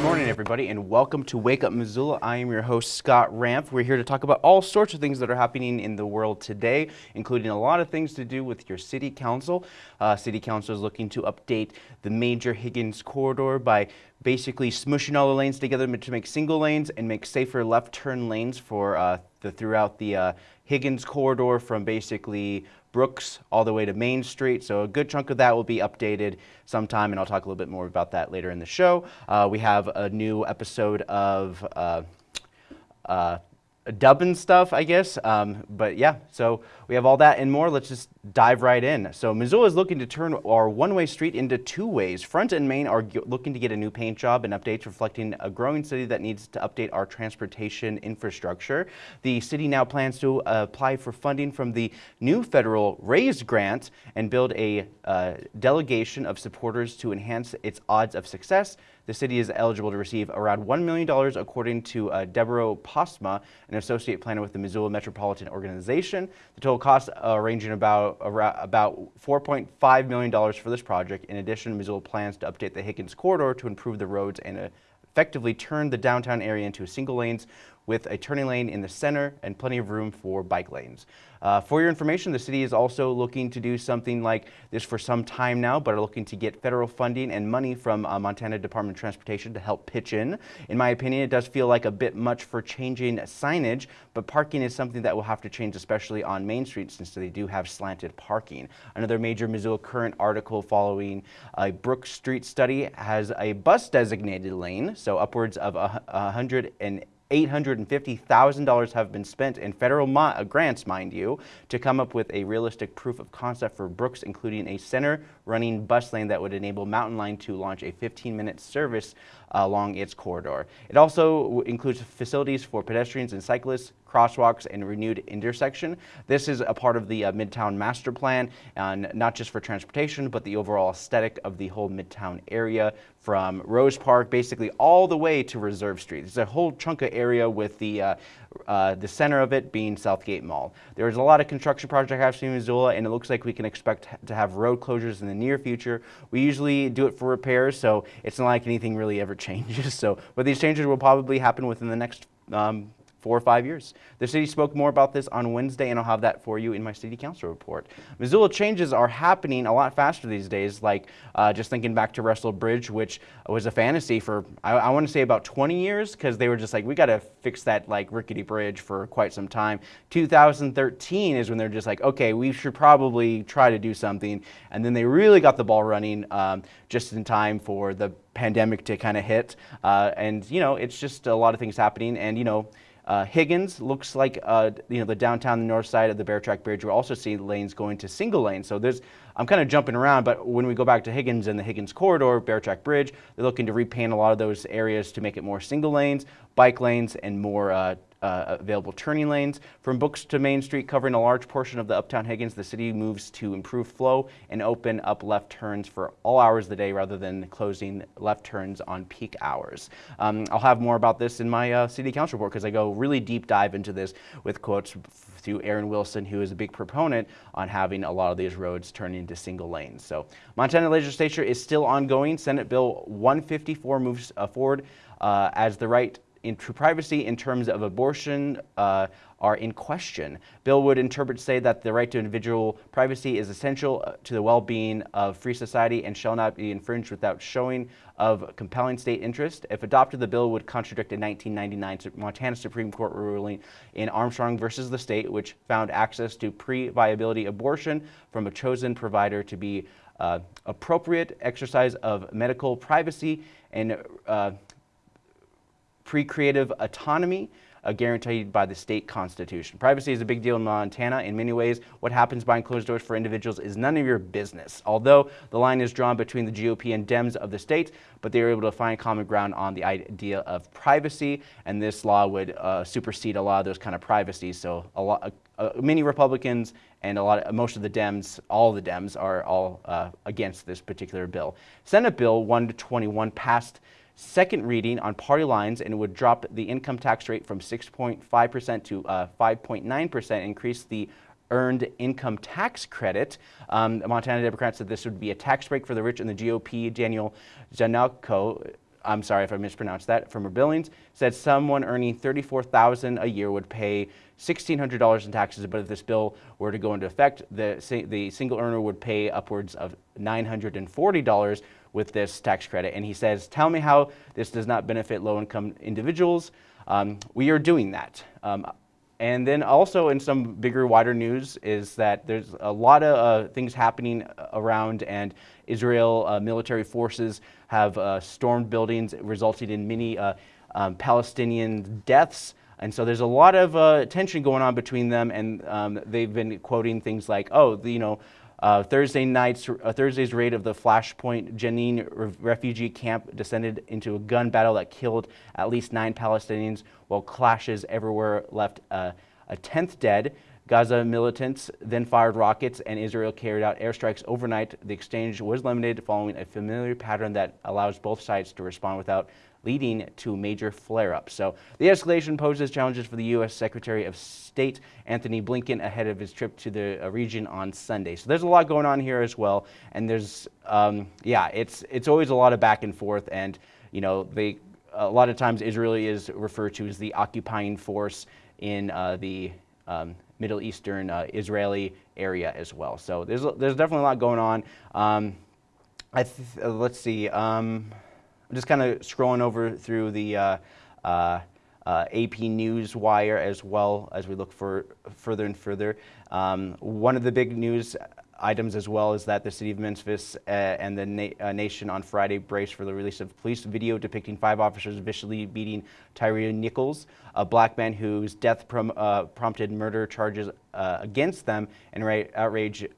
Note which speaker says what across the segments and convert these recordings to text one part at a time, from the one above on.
Speaker 1: Good morning, everybody, and welcome to Wake Up Missoula. I am your host, Scott Ramp. We're here to talk about all sorts of things that are happening in the world today, including a lot of things to do with your city council. Uh, city council is looking to update the major Higgins corridor by basically smushing all the lanes together to make single lanes and make safer left turn lanes for uh, the throughout the uh, Higgins corridor from basically Brooks all the way to Main Street. So a good chunk of that will be updated sometime, and I'll talk a little bit more about that later in the show. Uh, we have a new episode of uh, uh, dubbing stuff, I guess. Um, but yeah, so we have all that and more. Let's just dive right in. So Missoula is looking to turn our one-way street into two ways. Front and Main are looking to get a new paint job and updates reflecting a growing city that needs to update our transportation infrastructure. The city now plans to uh, apply for funding from the new federal RAISE grant and build a uh, delegation of supporters to enhance its odds of success. The city is eligible to receive around $1 million according to uh, Deborah Postma, an associate planner with the Missoula Metropolitan Organization. The total cost uh, ranging about about $4.5 million for this project. In addition, Missoula plans to update the Higgins corridor to improve the roads and effectively turn the downtown area into single lanes with a turning lane in the center and plenty of room for bike lanes. Uh, for your information, the city is also looking to do something like this for some time now, but are looking to get federal funding and money from uh, Montana Department of Transportation to help pitch in. In my opinion, it does feel like a bit much for changing signage, but parking is something that will have to change, especially on Main Street, since they do have slanted parking. Another major Missoula Current article following a Brook Street study has a bus designated lane, so upwards of a, a hundred and $850,000 have been spent in federal uh, grants, mind you, to come up with a realistic proof of concept for Brooks, including a center running bus lane that would enable Mountain Line to launch a 15-minute service along its corridor. It also includes facilities for pedestrians and cyclists, crosswalks, and renewed intersection. This is a part of the uh, Midtown Master Plan, and not just for transportation, but the overall aesthetic of the whole Midtown area from Rose Park basically all the way to Reserve Street. It's a whole chunk of area with the uh, uh, the center of it being Southgate Mall. There's a lot of construction projects happening in Missoula, and it looks like we can expect to have road closures in the near future. We usually do it for repairs, so it's not like anything really ever changes. So, but these changes will probably happen within the next um, four or five years. The city spoke more about this on Wednesday, and I'll have that for you in my city council report. Missoula changes are happening a lot faster these days, like uh, just thinking back to Russell Bridge, which was a fantasy for, I, I want to say about 20 years, because they were just like, we got to fix that like rickety bridge for quite some time. 2013 is when they're just like, okay, we should probably try to do something. And then they really got the ball running um, just in time for the pandemic to kind of hit. Uh, and, you know, it's just a lot of things happening. And, you know, uh, Higgins looks like uh, you know the downtown the north side of the Bear Track Bridge. We'll also see lanes going to single lane. So there's I'm kind of jumping around, but when we go back to Higgins and the Higgins corridor, Bear Track Bridge, they're looking to repaint a lot of those areas to make it more single lanes, bike lanes, and more uh, uh, available turning lanes. From Brooks to Main Street, covering a large portion of the Uptown Higgins, the city moves to improve flow and open up left turns for all hours of the day rather than closing left turns on peak hours. Um, I'll have more about this in my uh, city council report because I go really deep dive into this with quotes to Aaron Wilson, who is a big proponent on having a lot of these roads turn into single lanes. So Montana legislature is still ongoing. Senate Bill 154 moves uh, forward uh, as the right into privacy in terms of abortion uh, are in question. Bill would interpret say that the right to individual privacy is essential uh, to the well-being of free society and shall not be infringed without showing of compelling state interest. If adopted, the bill would contradict a 1999 Montana Supreme Court ruling in Armstrong versus the state, which found access to pre-viability abortion from a chosen provider to be uh, appropriate exercise of medical privacy and uh, procreative autonomy uh, guaranteed by the state constitution. Privacy is a big deal in Montana. In many ways, what happens behind closed doors for individuals is none of your business. Although the line is drawn between the GOP and Dems of the state, but they were able to find common ground on the idea of privacy, and this law would uh, supersede a lot of those kind of privacies. So a lot, uh, many Republicans and a lot of, most of the Dems, all the Dems are all uh, against this particular bill. Senate Bill 121 passed second reading on party lines and would drop the income tax rate from 6.5% to 5.9%, uh, increase the earned income tax credit. Um, Montana Democrats said this would be a tax break for the rich, and the GOP, Daniel Janalko, I'm sorry if I mispronounced that, from Billings, said someone earning 34000 a year would pay $1,600 in taxes, but if this bill were to go into effect, the, the single earner would pay upwards of $940 with this tax credit. And he says, tell me how this does not benefit low-income individuals. Um, we are doing that. Um, and then also in some bigger, wider news is that there's a lot of uh, things happening around and Israel uh, military forces have uh, stormed buildings, resulting in many uh, um, Palestinian deaths. And so there's a lot of uh, tension going on between them, and um, they've been quoting things like, oh, the, you know, uh, Thursday night's, uh, Thursday's raid of the Flashpoint Jenin refugee camp descended into a gun battle that killed at least nine Palestinians, while clashes everywhere left uh, a tenth dead. Gaza militants then fired rockets and Israel carried out airstrikes overnight. The exchange was limited following a familiar pattern that allows both sides to respond without leading to major flare-ups. So the escalation poses challenges for the U.S. Secretary of State Antony Blinken ahead of his trip to the uh, region on Sunday. So there's a lot going on here as well, and there's um, yeah, it's it's always a lot of back and forth, and you know they a lot of times Israel is referred to as the occupying force in uh, the um, Middle Eastern uh, Israeli area as well. So there's there's definitely a lot going on. Um, I let's see. Um, I'm just kind of scrolling over through the uh, uh, uh, AP News wire as well as we look for further and further. Um, one of the big news items as well is that the city of Memphis uh, and the na uh, nation on Friday braced for the release of police video depicting five officers viciously beating Tyree Nichols, a black man whose death prom uh, prompted murder charges uh, against them and outrage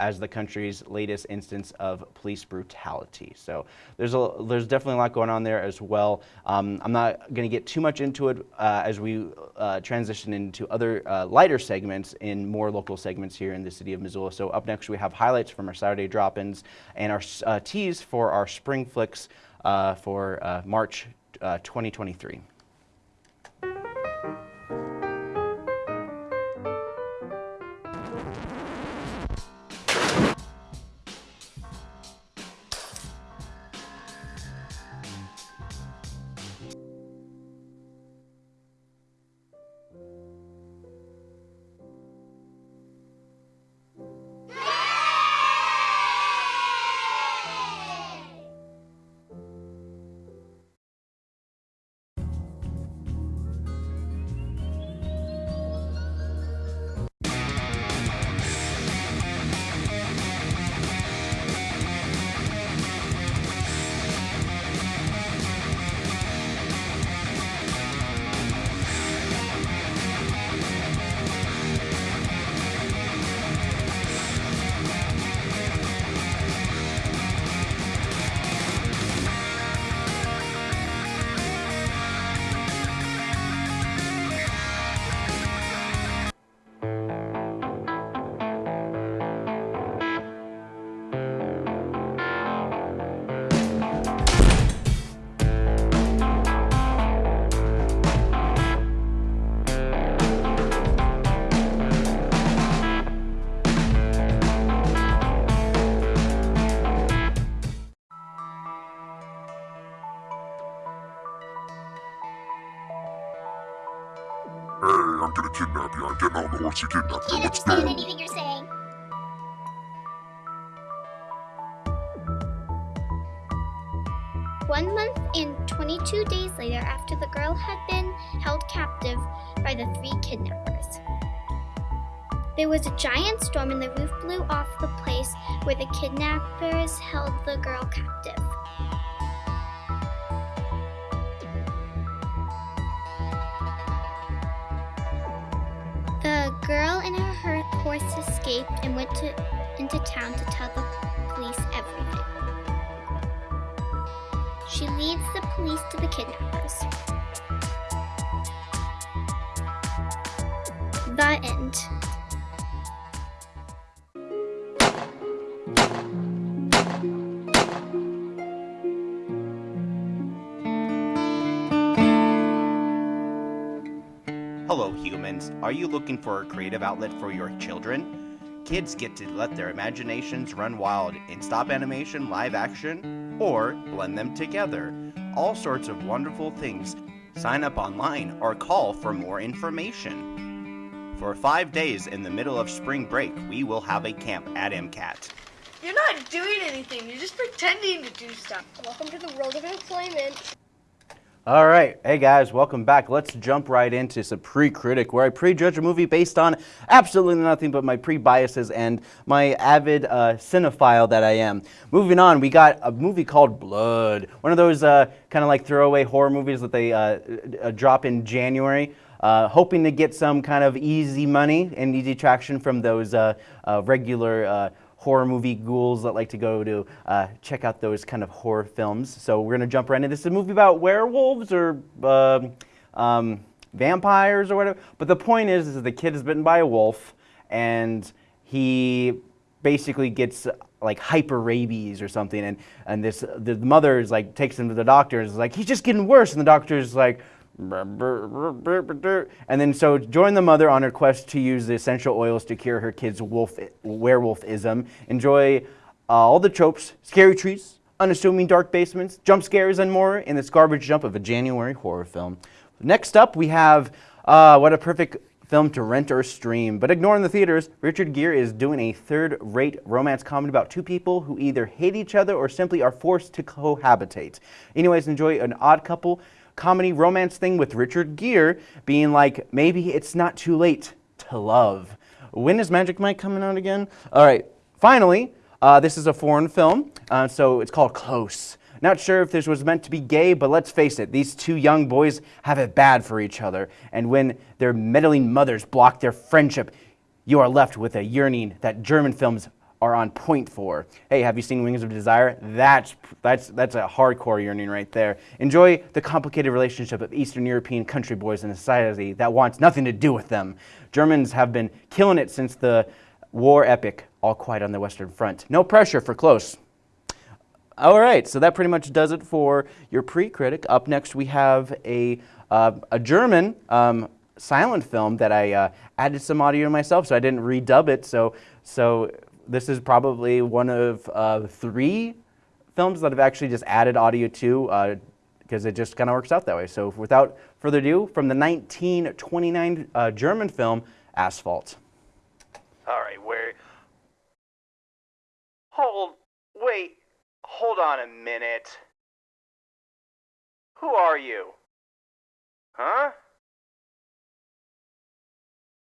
Speaker 1: as the country's latest instance of police brutality. So there's a, there's definitely a lot going on there as well. Um, I'm not going to get too much into it uh, as we uh, transition into other uh, lighter segments in more local segments here in the city of Missoula. So up next we have highlights from our Saturday drop-ins and our uh, teas for our spring flicks uh, for uh, March 2023.
Speaker 2: Once you kidnap her. Let's go. anything you're saying. One month and 22 days later, after the girl had been held captive by the three kidnappers, there was a giant storm and the roof blew off the place where the kidnappers held the girl captive. Escaped and went to, into town to tell the police everything. She leads the police to the kidnappers. The end.
Speaker 1: Are you looking for a creative outlet for your children? Kids get to let their imaginations run wild in stop animation, live action, or blend them together. All sorts of wonderful things. Sign up online or call for more information. For five days in the middle of spring break, we will have a camp at MCAT.
Speaker 3: You're not doing anything. You're just pretending to do stuff.
Speaker 2: Welcome to the world of employment.
Speaker 1: All right, hey guys, welcome back. Let's jump right into some pre-critic, where I prejudge a movie based on absolutely nothing but my pre-biases and my avid uh, cinephile that I am. Moving on, we got a movie called Blood, one of those uh, kind of like throwaway horror movies that they uh, uh, drop in January. Uh, hoping to get some kind of easy money and easy traction from those uh, uh, regular uh, horror movie ghouls that like to go to uh, check out those kind of horror films. So we're gonna jump right into this. Is a movie about werewolves or um, um, vampires or whatever. But the point is, is the kid is bitten by a wolf, and he basically gets like hyper rabies or something, and and this the mother is like takes him to the doctor and is like he's just getting worse, and the doctor is like. And then so join the mother on her quest to use the essential oils to cure her kid's wolf werewolfism. Enjoy uh, all the tropes, scary trees, unassuming dark basements, jump scares, and more in this garbage jump of a January horror film. Next up, we have uh, what a perfect film to rent or stream. But ignoring the theaters, Richard Gere is doing a third-rate romance comedy about two people who either hate each other or simply are forced to cohabitate. Anyways, enjoy an odd couple comedy romance thing with Richard Gere being like, maybe it's not too late to love. When is Magic Mike coming out again? All right, finally, uh, this is a foreign film, uh, so it's called Close. Not sure if this was meant to be gay, but let's face it, these two young boys have it bad for each other. And when their meddling mothers block their friendship, you are left with a yearning that German films are on point for. Hey, have you seen Wings of Desire? That's, that's, that's a hardcore yearning right there. Enjoy the complicated relationship of Eastern European country boys in a society that wants nothing to do with them. Germans have been killing it since the war epic, All Quiet on the Western Front. No pressure for close. All right, so that pretty much does it for your pre-critic. Up next, we have a, uh, a German um, silent film that I uh, added some audio myself, so I didn't redub it. So, so this is probably one of uh, three films that I've actually just added audio to because uh, it just kind of works out that way. So without further ado, from the 1929 uh, German film, Asphalt. All right, where... Hold, wait, hold on a minute. Who are you? Huh?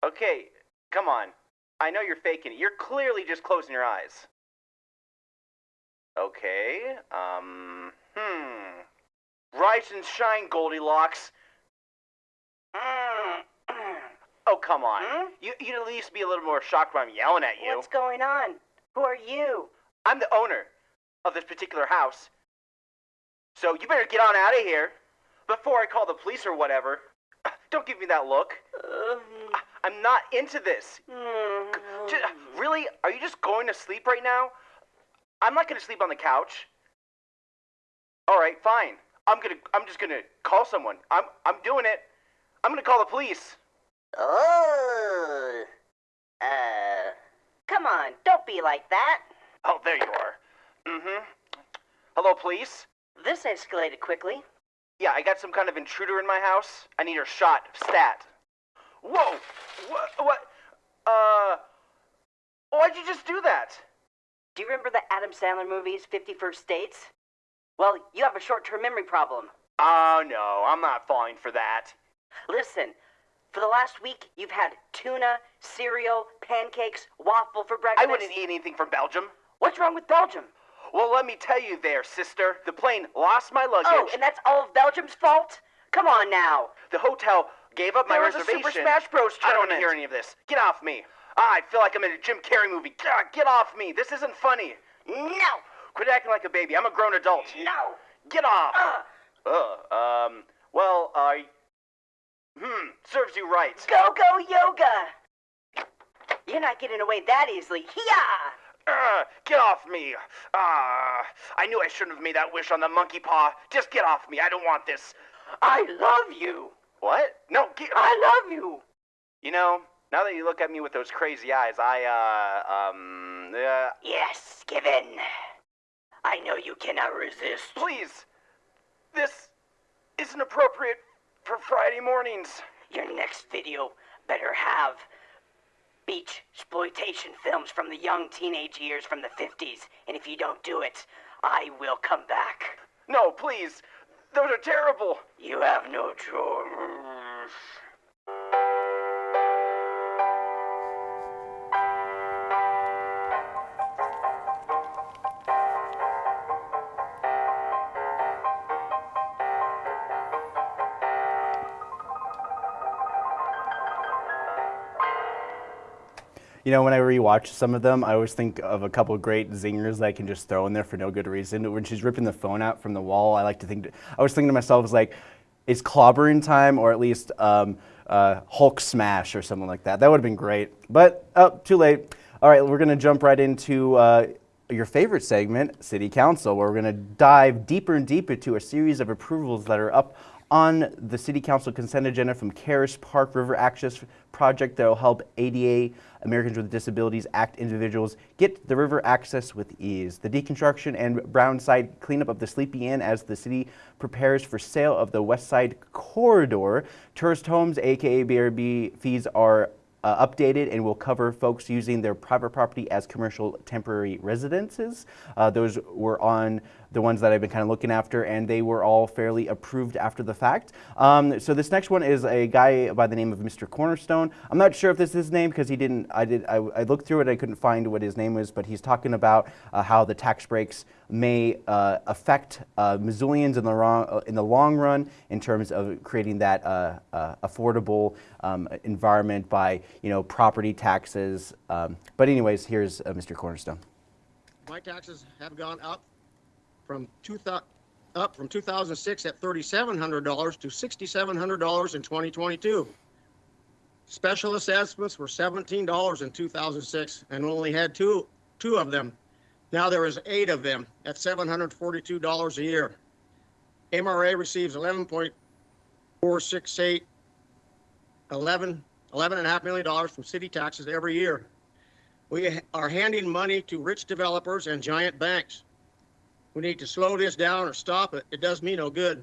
Speaker 1: Okay, come on. I know you're faking it. You're clearly just closing your eyes. Okay, um, hmm. Rise and shine, Goldilocks. oh, come on. Hmm? You, you'd at least be a little more shocked when I'm yelling at you.
Speaker 4: What's going on? Who are you?
Speaker 1: I'm the owner of this particular house. So you better get on out of here before I call the police or whatever. Don't give me that look. Um, I'm not into this. Just, really? Are you just going to sleep right now? I'm not going to sleep on the couch. All right, fine. I'm gonna. I'm just gonna call someone. I'm. I'm doing it. I'm gonna call the police.
Speaker 4: Oh. Uh. Come on, don't be like that.
Speaker 1: Oh, there you are. Mm-hmm. Hello, police.
Speaker 4: This escalated quickly.
Speaker 1: Yeah, I got some kind of intruder in my house. I need her shot. Stat. Whoa! What? What? Uh. Why'd you just do that?
Speaker 4: Do you remember the Adam Sandler movies, 51st Dates? Well, you have a short term memory problem.
Speaker 1: Oh, no, I'm not falling for that.
Speaker 4: Listen, for the last week, you've had tuna, cereal, pancakes, waffle for breakfast.
Speaker 1: I wouldn't eat anything from Belgium.
Speaker 4: What's wrong with Belgium?
Speaker 1: Well, let me tell you there, sister. The plane lost my luggage.
Speaker 4: Oh, and that's all of Belgium's fault? Come on now.
Speaker 1: The hotel gave up my
Speaker 4: there was
Speaker 1: reservation.
Speaker 4: a Super Smash Bros.
Speaker 1: I don't want to hear any of this. Get off me. Ah, I feel like I'm in a Jim Carrey movie. God, get off me. This isn't funny.
Speaker 4: No.
Speaker 1: Quit acting like a baby. I'm a grown adult.
Speaker 4: No.
Speaker 1: Get off.
Speaker 4: Uh,
Speaker 1: Ugh. Um. Well, uh. Hmm. Serves you right.
Speaker 4: go go yoga. You're not getting away that easily. Hiya!
Speaker 1: Ugh, get off me. Ah. I knew I shouldn't have made that wish on the monkey paw. Just get off me. I don't want this.
Speaker 4: I love you.
Speaker 1: What? No, get,
Speaker 4: I love you.
Speaker 1: You know, now that you look at me with those crazy eyes, I, uh, um, uh,
Speaker 4: Yes, give in. I know you cannot resist.
Speaker 1: please, this isn't appropriate for Friday mornings.
Speaker 4: Your next video better have beach exploitation films from the young teenage years from the 50s. And if you don't do it, I will come back.
Speaker 1: No, please, those are terrible.
Speaker 4: You have no choice.
Speaker 1: You know, when I rewatch some of them, I always think of a couple of great zingers that I can just throw in there for no good reason. When she's ripping the phone out from the wall, I like to think, I was thinking to myself, it's like, it's clobbering time or at least um, uh, Hulk smash or something like that. That would have been great. But, oh, too late. All right, we're going to jump right into uh, your favorite segment, City Council, where we're going to dive deeper and deeper into a series of approvals that are up on the City Council consent agenda from Caras Park River Access Project that will help ADA, Americans with Disabilities Act individuals get the river access with ease. The deconstruction and brown side cleanup of the Sleepy Inn as the city prepares for sale of the West Side Corridor. Tourist homes, aka BRB fees are uh, updated and will cover folks using their private property as commercial temporary residences. Uh, those were on the ones that I've been kind of looking after, and they were all fairly approved after the fact. Um, so this next one is a guy by the name of Mr. Cornerstone. I'm not sure if this is his name because he didn't. I did. I, I, looked through it. I couldn't find what his name was, but he's talking about uh, how the tax breaks may uh, affect uh, Missoulians in the, wrong, uh, in the long run in terms of creating that uh, uh, affordable um, environment by you know property taxes. Um, but anyways, here's Mr. Cornerstone.
Speaker 5: My taxes have gone up from two up from 2006 at $3,700 to $6,700 in 2022. Special assessments were $17 in 2006 and only had two, two of them. Now there is eight of them at $742 a year. MRA receives 11.468, 11, 11 and a half million dollars from city taxes every year. We are handing money to rich developers and giant banks. We need to slow this down or stop it. It does me no good.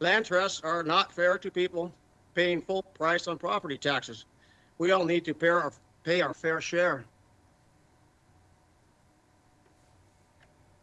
Speaker 5: Land trusts are not fair to people paying full price on property taxes. We all need to pay our, pay our fair share.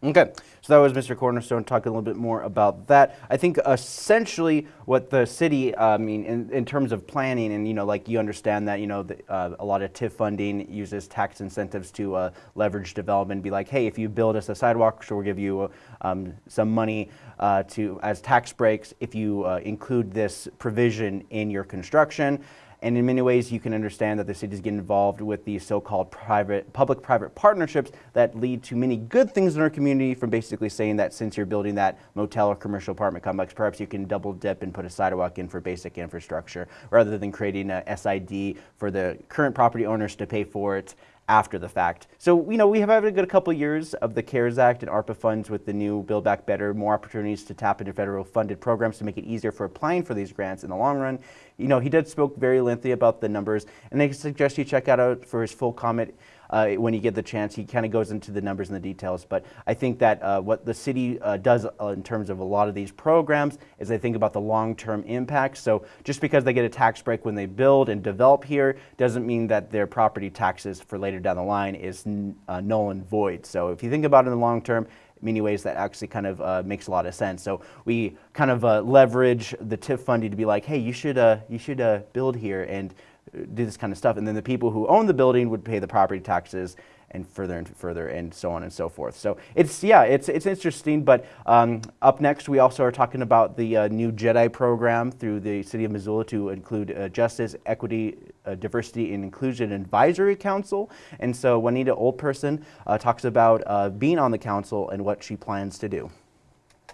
Speaker 1: Okay, so that was Mr. Cornerstone talking a little bit more about that. I think essentially what the city, uh, I mean, in, in, terms of planning, and you know, like you understand that, you know, the, uh, a lot of TIF funding uses tax incentives to uh, leverage development. Be like, hey, if you build us a sidewalk, so we'll give you um, some money uh, to as tax breaks if you uh, include this provision in your construction. And in many ways, you can understand that the cities get involved with these so-called private, public-private partnerships that lead to many good things in our community from basically saying that since you're building that motel or commercial apartment complex, perhaps you can double dip and put a sidewalk in for basic infrastructure rather than creating a SID for the current property owners to pay for it after the fact. So, you know, we have had a good couple years of the CARES Act and ARPA funds with the new Build Back Better, more opportunities to tap into federal funded programs to make it easier for applying for these grants in the long run. You know, he did spoke very lengthy about the numbers, and I suggest you check out for his full comment uh, when you get the chance. He kind of goes into the numbers and the details, but I think that uh, what the city uh, does uh, in terms of a lot of these programs is they think about the long-term impact. So just because they get a tax break when they build and develop here doesn't mean that their property taxes for later down the line is uh, null and void. So if you think about it in the long term, many ways that actually kind of uh, makes a lot of sense. So we kind of uh, leverage the TIF funding to be like, hey, you should uh, you should build here and do this kind of stuff. And then the people who own the building would pay the property taxes and further and further and so on and so forth. So it's, yeah, it's, it's interesting. But um, up next, we also are talking about the uh, new JEDI program through the City of Missoula to include uh, Justice, Equity, uh, Diversity, and Inclusion Advisory Council. And so Juanita Oldperson uh, talks about uh, being on the council and what she plans to do.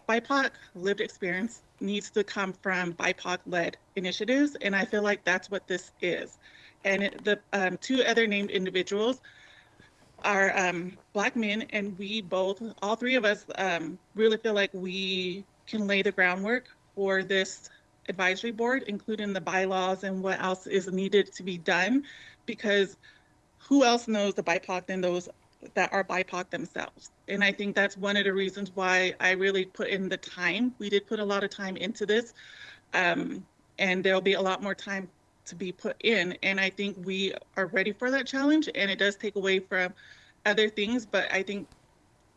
Speaker 6: BIPOC lived experience needs to come from BIPOC-led initiatives, and I feel like that's what this is. And it, the um, two other named individuals are um, Black men, and we both, all three of us, um, really feel like we can lay the groundwork for this advisory board, including the bylaws and what else is needed to be done, because who else knows the BIPOC than those that are BIPOC themselves? And I think that's one of the reasons why I really put in the time. We did put a lot of time into this. Um, and there'll be a lot more time to be put in. And I think we are ready for that challenge. And it does take away from other things, but I think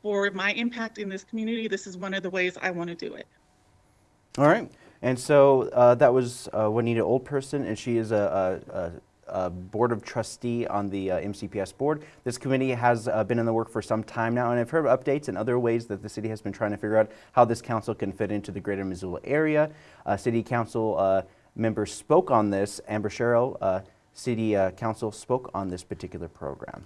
Speaker 6: for my impact in this community, this is one of the ways I want to do it.
Speaker 1: All right. And so uh, that was uh, Juanita Oldperson, and she is a, a, a uh, board of trustee on the uh, MCPS board. This committee has uh, been in the work for some time now, and I've heard updates and other ways that the city has been trying to figure out how this council can fit into the greater Missoula area. Uh, city council uh, members spoke on this. Amber Sherrill, uh, city council, spoke on this particular program.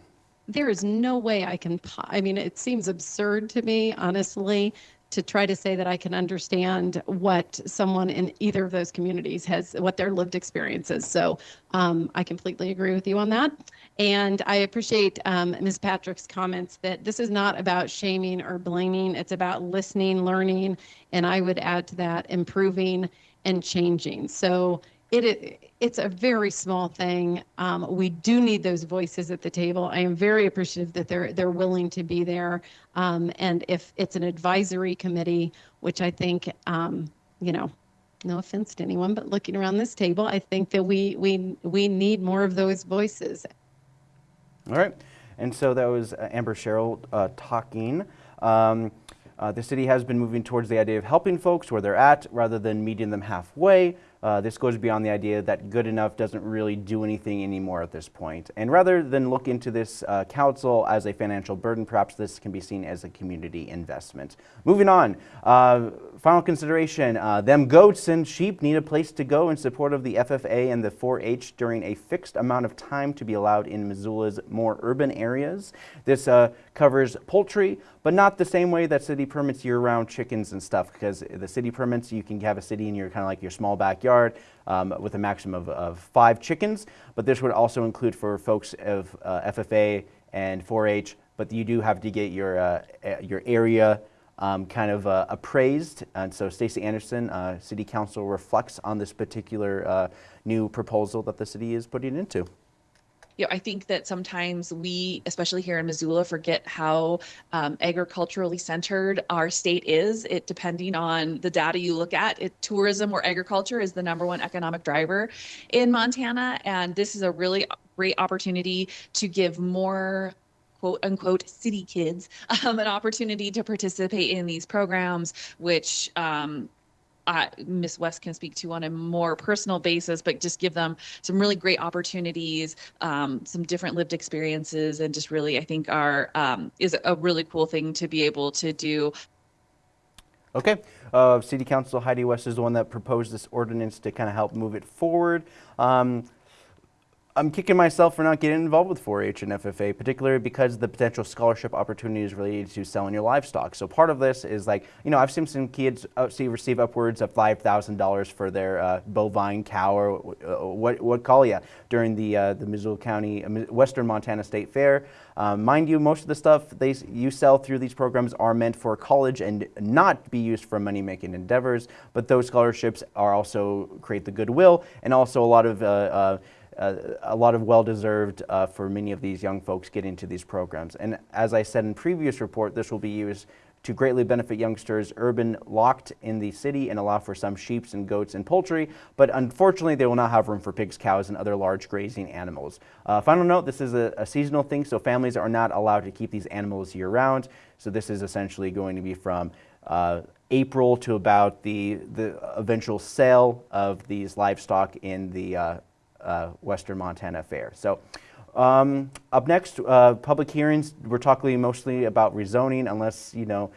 Speaker 7: There is no way I can, I mean, it seems absurd to me, honestly, to try to say that I can understand what someone in either of those communities has, what their lived experience is. So um, I completely agree with you on that. And I appreciate um, Ms. Patrick's comments that this is not about shaming or blaming. It's about listening, learning, and I would add to that improving and changing. So it it's a very small thing. Um, we do need those voices at the table. I am very appreciative that they're they're willing to be there. Um, and if it's an advisory committee, which I think, um, you know, no offense to anyone, but looking around this table, I think that we we we need more of those voices.
Speaker 1: All right, and so that was uh, Amber Sherrill uh, talking. Um, uh, the city has been moving towards the idea of helping folks where they're at rather than meeting them halfway. Uh, this goes beyond the idea that good enough doesn't really do anything anymore at this point. And rather than look into this uh, council as a financial burden, perhaps this can be seen as a community investment. Moving on, uh, final consideration, uh, them goats and sheep need a place to go in support of the FFA and the 4-H during a fixed amount of time to be allowed in Missoula's more urban areas. This uh, covers poultry, but not the same way that city permits year-round chickens and stuff, because the city permits, you can have a city in your kind of like your small backyard um, with a maximum of, of, five chickens, but this would also include for folks of uh, FFA and 4-H, but you do have to get your, uh, your area um, kind of uh, appraised. And so Stacie Anderson, uh, City Council, reflects on this particular uh, new proposal that the city is putting into
Speaker 8: you know, I think that sometimes we, especially here in Missoula, forget how um, agriculturally centered our state is. It depending on the data you look at, it, tourism or agriculture is the number one economic driver in Montana, and this is a really great opportunity to give more quote unquote city kids um, an opportunity to participate in these programs, which um, Miss West can speak to on a more personal basis, but just give them some really great opportunities, um, some different lived experiences, and just really, I think, are um, is a really cool thing to be able to do.
Speaker 1: Okay, uh, City Council Heidi West is the one that proposed this ordinance to kind of help move it forward. Um, I'm kicking myself for not getting involved with 4-H and FFA, particularly because the potential scholarship opportunities related to selling your livestock. So part of this is like, you know, I've seen some kids uh, see, receive upwards of $5,000 for their uh, bovine cow or uh, what, what call you during the, uh, the Missoula County, uh, Western Montana State Fair. Um, mind you, most of the stuff they, you sell through these programs are meant for college and not be used for money-making endeavors, but those scholarships are also create the goodwill and also a lot of uh, a lot of well-deserved uh, for many of these young folks get into these programs. And as I said in previous report, this will be used to greatly benefit youngsters urban locked in the city and allow for some sheep and goats and poultry, but unfortunately they will not have room for pigs, cows, and other large grazing animals. Uh, final note, this is a, a, seasonal thing, so families are not allowed to keep these animals year-round, so this is essentially going to be from uh, April to about the, the eventual sale of these livestock in the uh, uh, Western Montana Fair. So um, up next, uh, public hearings. We're talking mostly about rezoning unless, you know,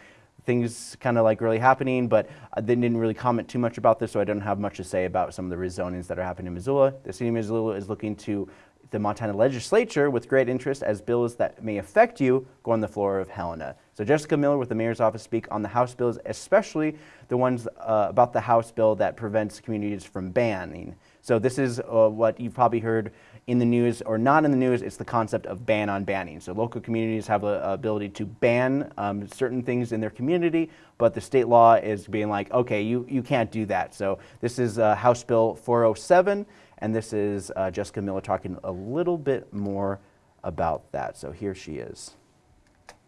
Speaker 1: things kind of like really happening, but they didn't really comment too much about this, so I don't have much to say about some of the rezonings that are happening in Missoula. The city of Missoula is looking to the Montana legislature with great interest as bills that may affect you go on the floor of Helena. So Jessica Miller with the mayor's office speak on the House bills, especially the ones uh, about the House bill that prevents communities from banning So this is uh, what you've probably heard in the news or not in the news, it's the concept of ban on banning. So local communities have the ability to ban um, certain things in their community, but the state law is being like, okay, you, you can't do that. So this is uh, House Bill 407, and this is uh, Jessica Miller talking a little bit more about that. So here she is.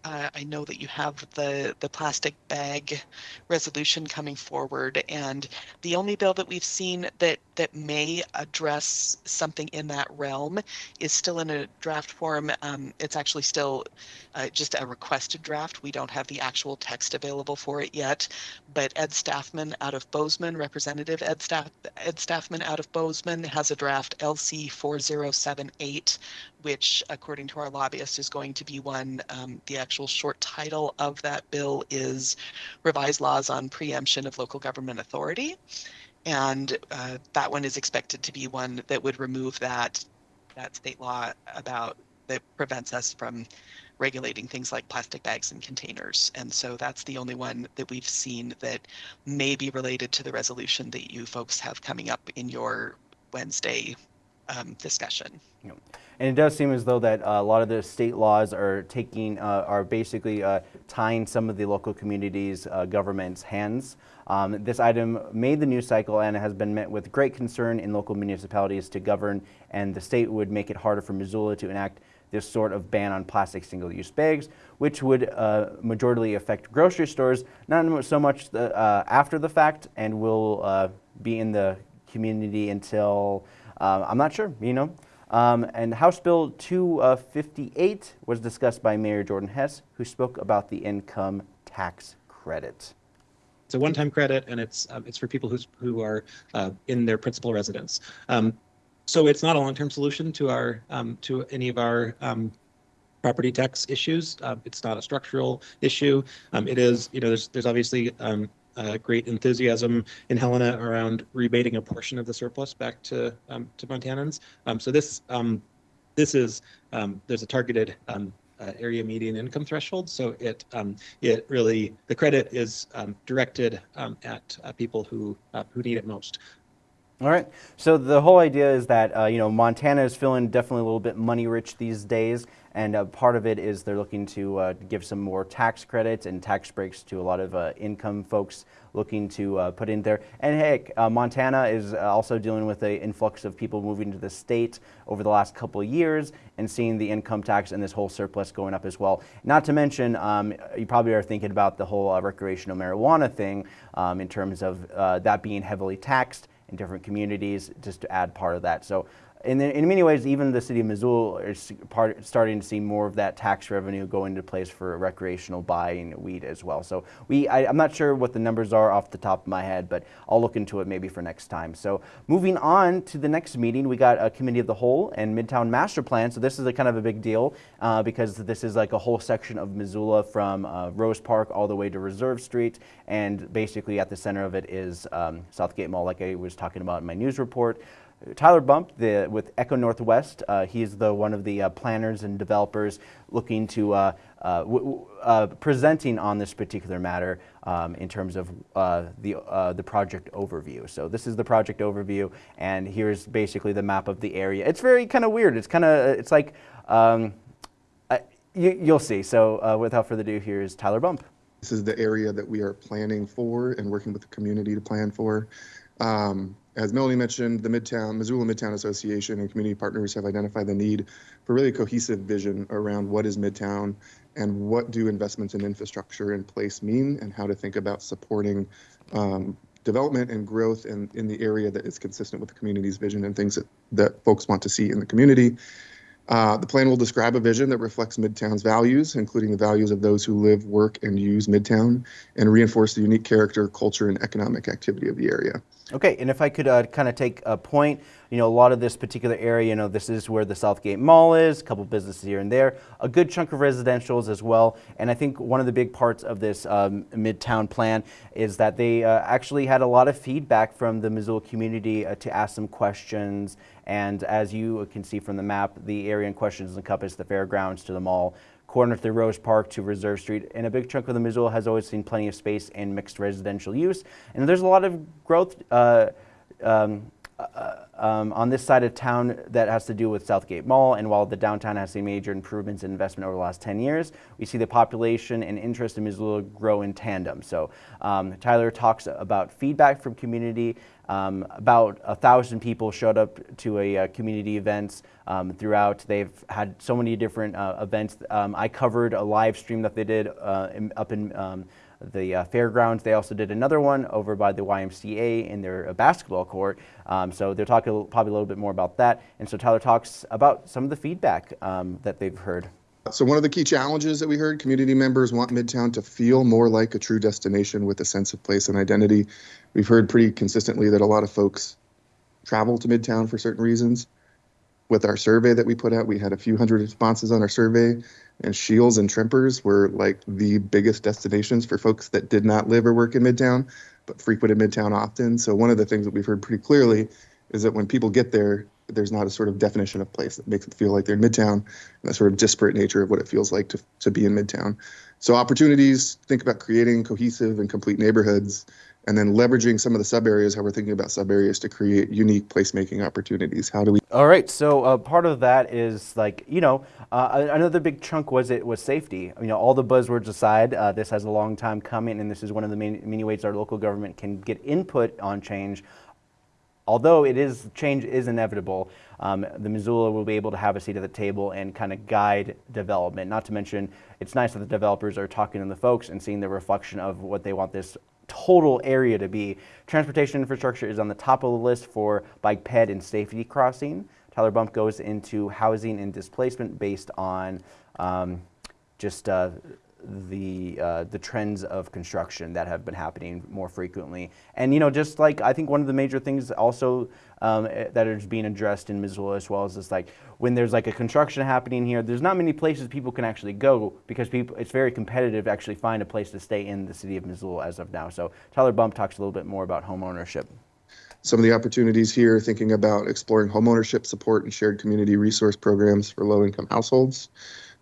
Speaker 9: Uh, I know that you have the, the plastic bag resolution coming forward, and the only bill that we've seen that, that may address something in that realm is still in a draft form. Um, it's actually still uh, just a requested draft. We don't have the actual text available for it yet, but Ed Stafman out of Bozeman, Representative Ed, Staff, Ed Stafman out of Bozeman has a draft LC 4078 which, according to our lobbyist, is going to be one. Um, the actual short title of that bill is Revised Laws on Preemption of Local Government Authority. And uh, that one is expected to be one that would remove that that state law about that prevents us from regulating things like plastic bags and containers. And so that's the only one that we've seen that may be related to the resolution that you folks have coming up in your Wednesday um, discussion.
Speaker 1: Yep. And it does seem as though that uh, a lot of the state laws are taking, uh, are basically uh, tying some of the local communities' uh, government's hands. Um, this item made the news cycle and has been met with great concern in local municipalities to govern, and the state would make it harder for Missoula to enact this sort of ban on plastic single-use bags, which would uh, majorly affect grocery stores, not so much the, uh, after the fact, and will be in the community until uh, I'm not sure, you know. Um, and House Bill 258 was discussed by Mayor Jordan Hess, who spoke about the income tax credit.
Speaker 10: It's a one-time credit, and it's um, it's for people who's, who are uh, in their principal residence. Um, so it's not a long-term solution to our um, to any of our um, property tax issues. Uh, it's not a structural issue. Um, it is, you know, there's there's obviously um, uh, great enthusiasm in Helena around rebating a portion of the surplus back to um, to Montanans. Um, so this um, this is um, there's a targeted um, uh, area median income threshold. So it um, it really the credit is directed at uh, people who uh, who need it most.
Speaker 1: All right. So the whole idea is that uh, you know Montana is feeling definitely a little bit money rich these days, and uh, part of it is they're looking to uh, give some more tax credits and tax breaks to a lot of uh, income folks looking to uh, put in there. And heck, uh, Montana is also dealing with an influx of people moving to the state over the last couple of years and seeing the income tax and this whole surplus going up as well. Not to mention, um, you probably are thinking about the whole recreational marijuana thing um, in terms of that being heavily taxed in different communities just to add part of that. So in, in many ways, even the city of Missoula is part, starting to see more of that tax revenue go into place for recreational buying weed as well. So we, I, am not sure what the numbers are off the top of my head, but I'll look into it maybe for next time. So moving on to the next meeting, we got a committee of the whole and Midtown Master Plan. So this is a kind of a big deal uh, because this is like a whole section of Missoula from uh, Rose Park all the way to Reserve Street. And basically at the center of it is um, Southgate Mall, like I was talking about in my news report. Tyler Bump the, with ECONorthwest. Uh, he's the one of the uh, planners and developers looking to uh, uh, uh presenting on this particular matter um, in terms of uh, the the project overview. So this is the project overview, and here's basically the map of the area. It's very kind of weird. It's kind of it's like um, you, will see. So without further ado, here's Tyler Bump.
Speaker 11: This is the area that we are planning for and working with the community to plan for. Um, as Melanie mentioned, the Midtown, Missoula Midtown Association and community partners have identified the need for really a cohesive vision around what is Midtown and what do investments in infrastructure in place mean and how to think about supporting um, development and growth in, in the area that is consistent with the community's vision and things that, that folks want to see in the community. Uh, the plan will describe a vision that reflects Midtown's values, including the values of those who live, work, and use Midtown, and reinforce the unique character, culture, and economic activity of the area.
Speaker 1: Okay, and if I could uh, kind of take a point, you know, a lot of this particular area, you know, this is where the Southgate Mall is, a couple businesses here and there, a good chunk of residentials as well. And I think one of the big parts of this um, Midtown plan is that they uh, actually had a lot of feedback from the Missoula community uh, to ask some questions. And as you can see from the map, the area in question encompass the fairgrounds to the mall, corner through Rose Park to Reserve Street, and a big chunk of the Missoula has always seen plenty of space and mixed residential use. And there's a lot of growth uh, um, uh, um, on this side of town that has to do with Southgate Mall. And while the downtown has seen major improvements in investment over the last 10 years, we see the population and interest in Missoula grow in tandem. So um, Tyler talks about feedback from community. Um, about a thousand people showed up to a uh, community events um, throughout. They've had so many different uh, events. Um, I covered a live stream that they did uh, in, up in um, the uh, fairgrounds. They also did another one over by the YMCA in their uh, basketball court. Um, so they'll talk a, probably a little bit more about that. And so Tyler talks about some of the feedback um, that they've heard.
Speaker 11: So one of the key challenges that we heard, community members want Midtown to feel more like a true destination with a sense of place and identity. We've heard pretty consistently that a lot of folks travel to Midtown for certain reasons. With our survey that we put out, we had a few hundred responses on our survey, and Scheels and Tremper's were like the biggest destinations for folks that did not live or work in Midtown, but frequented Midtown often. So one of the things that we've heard pretty clearly is that when people get there, there's not a sort of definition of place that makes it feel like they're in Midtown, and that sort of disparate nature of what it feels like to, to be in Midtown. So opportunities, think about creating cohesive and complete neighborhoods, and then leveraging some of the sub areas, how we're thinking about sub areas to create unique placemaking opportunities. How do we?
Speaker 1: All right, so uh, part of that is like you know uh, another big chunk was it was safety. You know all the buzzwords aside, uh, this has a long time coming, and this is one of the main, many ways our local government can get input on change although it is change is inevitable, um, the Missoula will be able to have a seat at the table and kind of guide development. Not to mention, it's nice that the developers are talking to the folks and seeing the reflection of what they want this total area to be. Transportation infrastructure is on the top of the list for bike ped and safety crossing. Tyler Bump goes into housing and displacement based on um, just uh, the uh, the trends of construction that have been happening more frequently. And you know, just like I think one of the major things also um, that is being addressed in Missoula as well is this like when there's like a construction happening here, there's not many places people can actually go because people it's very competitive to actually find a place to stay in the city of Missoula as of now. So Tyler Bump talks a little bit more about home ownership.
Speaker 11: Some of the opportunities here, thinking about exploring homeownership support and shared community resource programs for low-income households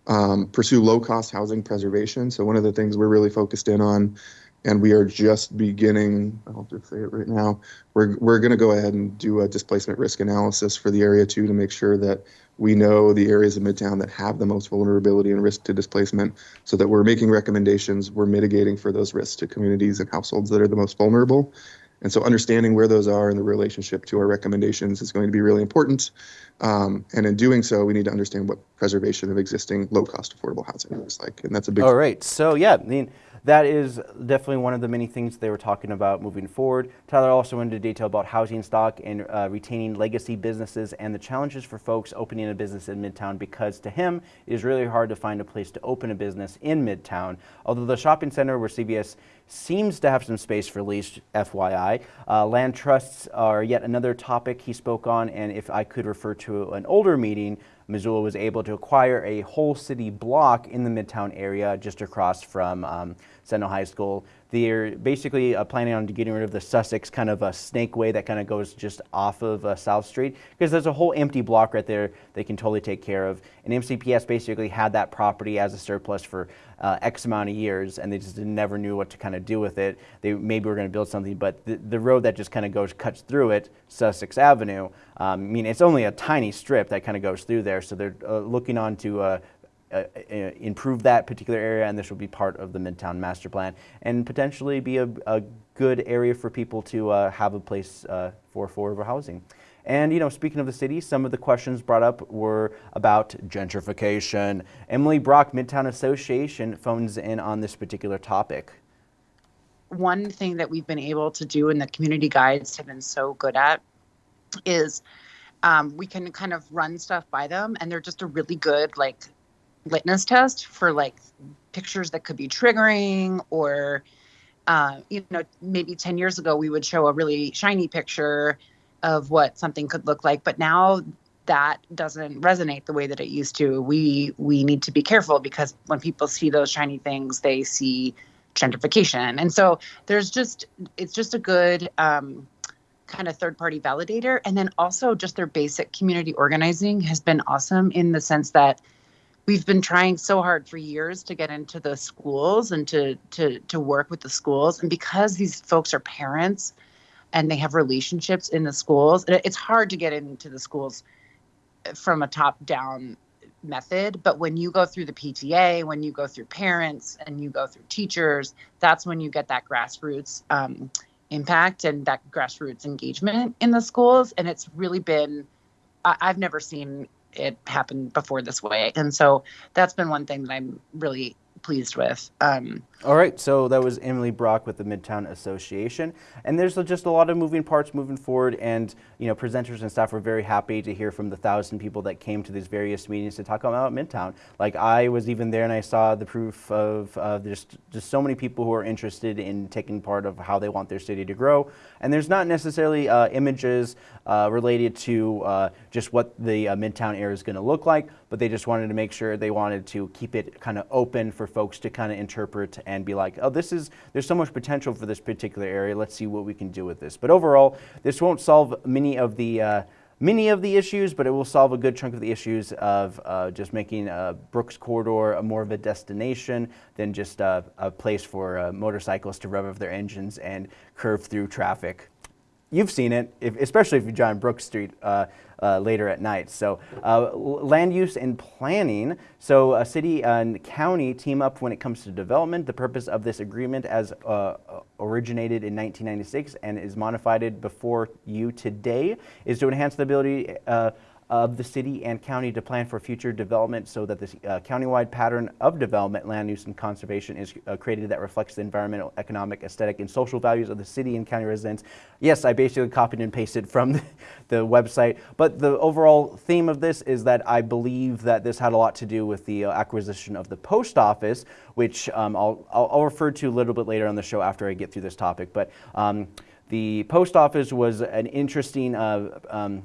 Speaker 11: um, pursue low cost housing preservation. So, one of the things we're really focused in on, and we are just beginning, I'll just say it right now, we're, we're going to go ahead and do a displacement risk analysis for the area too to make sure that we know the areas of Midtown that have the most vulnerability and risk to displacement so that we're making recommendations, we're mitigating for those risks to communities and households that are the most vulnerable. And so understanding where those are in the relationship to our recommendations is going to be really important. Um, and in doing so, we need to understand what preservation of existing low-cost affordable housing looks like. And that's a big.
Speaker 1: All right. So yeah, I mean, that is definitely one of the many things they were talking about moving forward. Tyler also went into detail about housing stock and uh, retaining legacy businesses and the challenges for folks opening a business in Midtown because to him, it is really hard to find a place to open a business in Midtown. Although the shopping center where CVS seems to have some space for lease, FYI. Uh, land trusts are yet another topic he spoke on, and if I could refer to an older meeting, Missoula was able to acquire a whole city block in the Midtown area just across from um, Sentinel High School. They're basically uh, planning on getting rid of the Sussex kind of a snake way that kind of goes just off of uh, South Street because there's a whole empty block right there they can totally take care of. And MCPS basically had that property as a surplus for uh, X amount of years and they just never knew what to kind of do with it. They maybe were going to build something, but the, the road that just kind of goes, cuts through it, Sussex Avenue, um, I mean, it's only a tiny strip that kind of goes through there. So they're uh, looking on to uh, uh, improve that particular area, and this will be part of the Midtown Master Plan, and potentially be a, a good area for people to uh, have a place uh, for affordable housing. And you know, speaking of the city, some of the questions brought up were about gentrification. Emily Brock, Midtown Association, phones in on this particular topic.
Speaker 12: One thing that we've been able to do, and the community guides have been so good at, is um, we can kind of run stuff by them, and they're just a really good like litmus test for like pictures that could be triggering or uh, you know maybe 10 years ago we would show a really shiny picture of what something could look like but now that doesn't resonate the way that it used to. We we need to be careful because when people see those shiny things they see gentrification. And so there's just it's just a good um, kind of third party validator. And then also just their basic community organizing has been awesome in the sense that we've been trying so hard for years to get into the schools and to to to work with the schools and because these folks are parents and they have relationships in the schools. It's hard to get into the schools from a top down method, but when you go through the PTA, when you go through parents and you go through teachers, that's when you get that grassroots um, impact and that grassroots engagement in the schools. And it's really been, I- I've never seen it happened before this way. And so that's been one thing that I'm really pleased with. Um,
Speaker 1: All right, so that was Emily Brock with the Midtown Association, and there's just a lot of moving parts moving forward. And you know, presenters and staff were very happy to hear from the thousand people that came to these various meetings to talk about Midtown. Like I was even there, and I saw the proof of uh, just just so many people who are interested in taking part of how they want their city to grow. And there's not necessarily uh, images uh, related to uh, just what the uh, Midtown area is going to look like, but they just wanted to make sure they wanted to keep it kind of open for folks to kind of interpret and be like, oh, this is, there's so much potential for this particular area. Let's see what we can do with this. But overall, this won't solve many of the uh, many of the issues, but it will solve a good chunk of the issues of uh, just making uh, Brooks Corridor a more of a destination than just uh, a place for uh, motorcycles to rev up their engines and curve through traffic you've seen it, if, especially if you drive Brooks Street uh, later at night. So uh, land use and planning. So a city and county team up when it comes to development. The purpose of this agreement as uh, originated in 1996 and is modified before you today is to enhance the ability uh, of the city and county to plan for future development so that this uh, countywide pattern of development, land use, and conservation is uh, created that reflects the environmental, economic, aesthetic, and social values of the city and county residents. Yes, I basically copied and pasted from the, website, but the overall theme of this is that I believe that this had a lot to do with the uh, acquisition of the post office, which um, I'll, I'll, I'll, refer to a little bit later on the show after I get through this topic. But um, the post office was an interesting uh, um,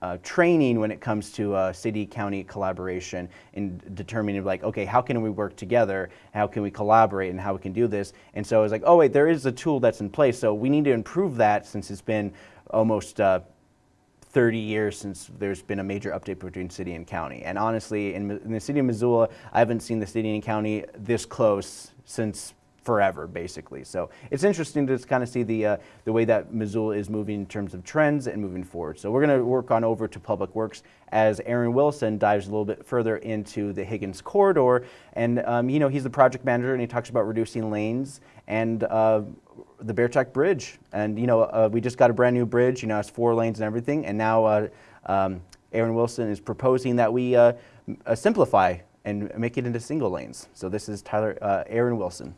Speaker 1: uh, training when it comes to uh, city-county collaboration in determining like, okay, how can we work together? How can we collaborate and how we can do this? And so I was like, oh wait, there is a tool that's in place. So we need to improve that since it's been almost uh, 30 years since there's been a major update between city and county. And honestly, in, in the city of Missoula, I haven't seen the city and county this close since forever, basically. So it's interesting to kind of see the, uh, the way that Missoula is moving in terms of trends and moving forward. So we're going to work on over to Public Works as Aaron Wilson dives a little bit further into the Higgins corridor. And, um, you know, he's the project manager and he talks about reducing lanes and uh, the Bear Track Bridge. And, you know, uh, we just got a brand new bridge, you know, it's four lanes and everything. And now uh, um, Aaron Wilson is proposing that we uh, uh, simplify and make it into single lanes. So this is Tyler, Aaron Wilson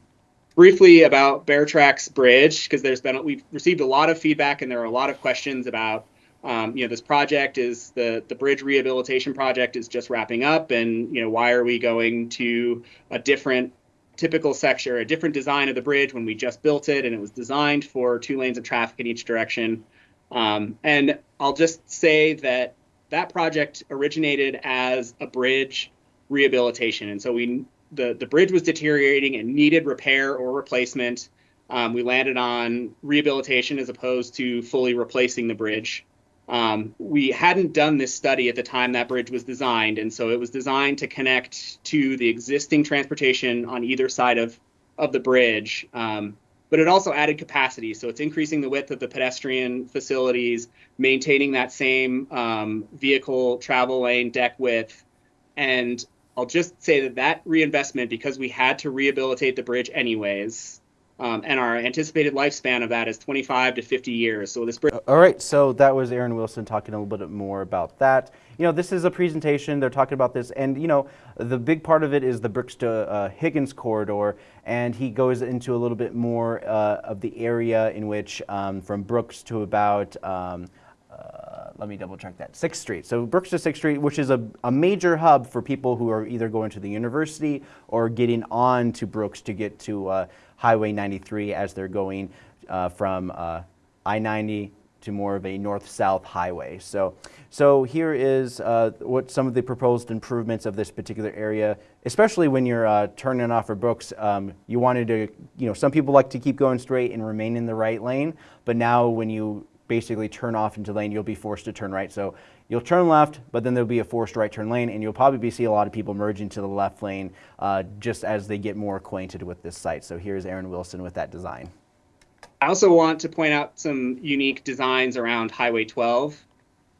Speaker 13: briefly about Bear Tracks Bridge because there's been we've received a lot of feedback and there are a lot of questions about um, you know this project is the the bridge rehabilitation project is just wrapping up and you know why are we going to a different typical section a different design of the bridge when we just built it and it was designed for two lanes of traffic in each direction. Um, and I'll just say that that project originated as a bridge rehabilitation. And so we the the bridge was deteriorating and needed repair or replacement. Um, we landed on rehabilitation as opposed to fully replacing the bridge. Um, we hadn't done this study at the time that bridge was designed, and so it was designed to connect to the existing transportation on either side of of the bridge. Um, but it also added capacity, so it's increasing the width of the pedestrian facilities, maintaining that same um, vehicle travel lane deck width, and I'll just say that that reinvestment, because we had to rehabilitate the bridge anyways, um, and our anticipated lifespan of that is 25 to 50 years. So this bridge.
Speaker 1: All right, so that was Aaron Wilson talking a little bit more about that. You know, this is a presentation. They're talking about this, and you know, the big part of it is the Brooks to uh, Higgins corridor, and he goes into a little bit more uh, of the area in which, um, from Brooks to about. Um, let me double check that, 6th Street. So Brooks to 6th Street, which is a, a major hub for people who are either going to the university or getting on to Brooks to get to uh, Highway 93 as they're going uh, from uh, I-90 to more of a north-south highway. So, so here is uh, what some of the proposed improvements of this particular area, especially when you're uh, turning off for Brooks. Um, you wanted to, you know, some people like to keep going straight and remain in the right lane, but now when you basically turn off into lane, you'll be forced to turn right. So you'll turn left, but then there'll be a forced right turn lane, and you'll probably see a lot of people merging to the left lane uh, just as they get more acquainted with this site. So here's Aaron Wilson with that design.
Speaker 13: I also want to point out some unique designs around Highway 12.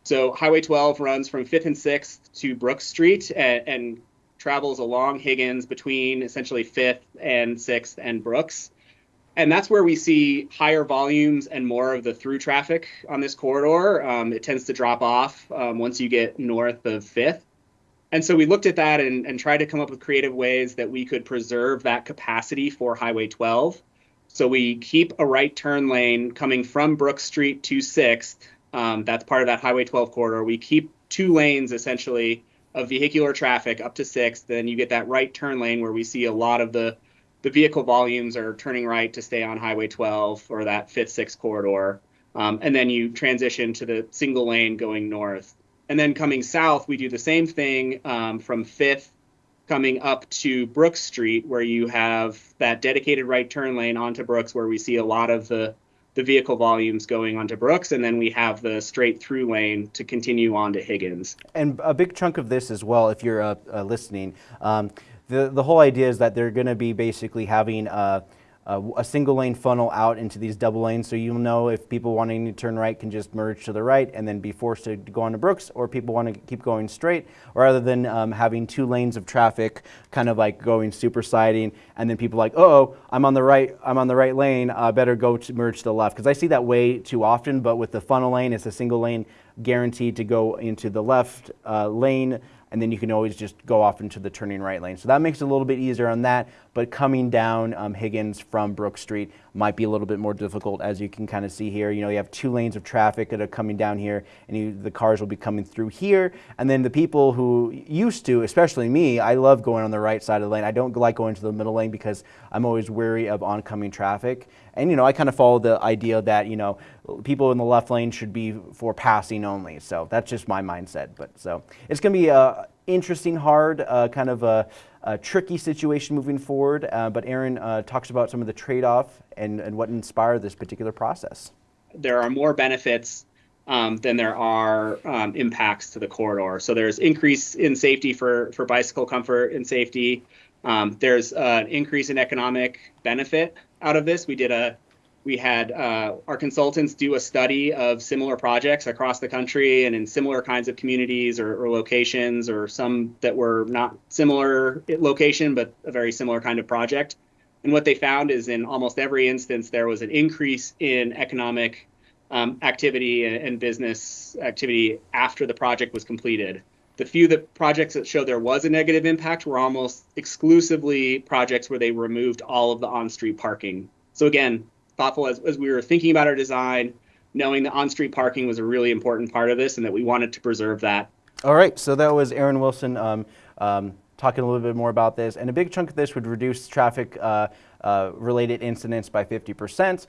Speaker 13: So Highway 12 runs from 5th and 6th to Brooks Street and, and travels along Higgins between essentially 5th and 6th and Brooks. And that's where we see higher volumes and more of the through traffic on this corridor. Um, it tends to drop off um, once you get north of 5th. And so we looked at that and, and tried to come up with creative ways that we could preserve that capacity for Highway 12. So we keep a right turn lane coming from Brook Street to 6th. Um, that's part of that Highway 12 corridor. We keep two lanes essentially of vehicular traffic up to 6th. Then you get that right turn lane where we see a lot of the the vehicle volumes are turning right to stay on Highway 12 or that 5th, 6th corridor. Um, and then you transition to the single lane going north. And then coming south, we do the same thing um, from 5th coming up to Brooks Street, where you have that dedicated right turn lane onto Brooks, where we see a lot of the the vehicle volumes going onto Brooks, and then we have the straight through lane to continue on to Higgins.
Speaker 1: And a big chunk of this as well, if you're uh, uh, listening, um, the the whole idea is that they're going to be basically having. Uh, uh, a single lane funnel out into these double lanes so you'll know if people wanting to turn right can just merge to the right and then be forced to go on to Brooks or people want to keep going straight rather than um, having two lanes of traffic kind of like going super sliding and then people like oh I'm on the right I'm on the right lane uh, better go to merge to the left because I see that way too often but with the funnel lane it's a single lane guaranteed to go into the left uh, lane and then you can always just go off into the turning right lane. So that makes it a little bit easier on that, but coming down um, Higgins from Brook Street might be a little bit more difficult as you can kind of see here. You know, you have two lanes of traffic that are coming down here and you, the cars will be coming through here. And then the people who used to, especially me, I love going on the right side of the lane. I don't like going to the middle lane because I'm always wary of oncoming traffic. And, you know, I kind of follow the idea that, you know, people in the left lane should be for passing only. So that's just my mindset. But so it's going to be a interesting, hard, uh, kind of a, a, tricky situation moving forward. Uh, but Aaron uh, talks about some of the trade-off and, and what inspired this particular process.
Speaker 13: There are more benefits um, than there are um, impacts to the corridor. So there's increase in safety for, for bicycle comfort and safety. Um, there's an increase in economic benefit out of this. We did a we had uh, our consultants do a study of similar projects across the country and in similar kinds of communities or, or, locations or some that were not similar location but a very similar kind of project and what they found is in almost every instance there was an increase in economic um, activity and, and business activity after the project was completed the few that projects that showed there was a negative impact were almost exclusively projects where they removed all of the on-street parking so again thoughtful as, as we were thinking about our design, knowing that on-street parking was a really important part of this and that we wanted to preserve that.
Speaker 1: All right, so that was Aaron Wilson um, um, talking a little bit more about this. And a big chunk of this would reduce traffic uh, uh, related incidents by 50%.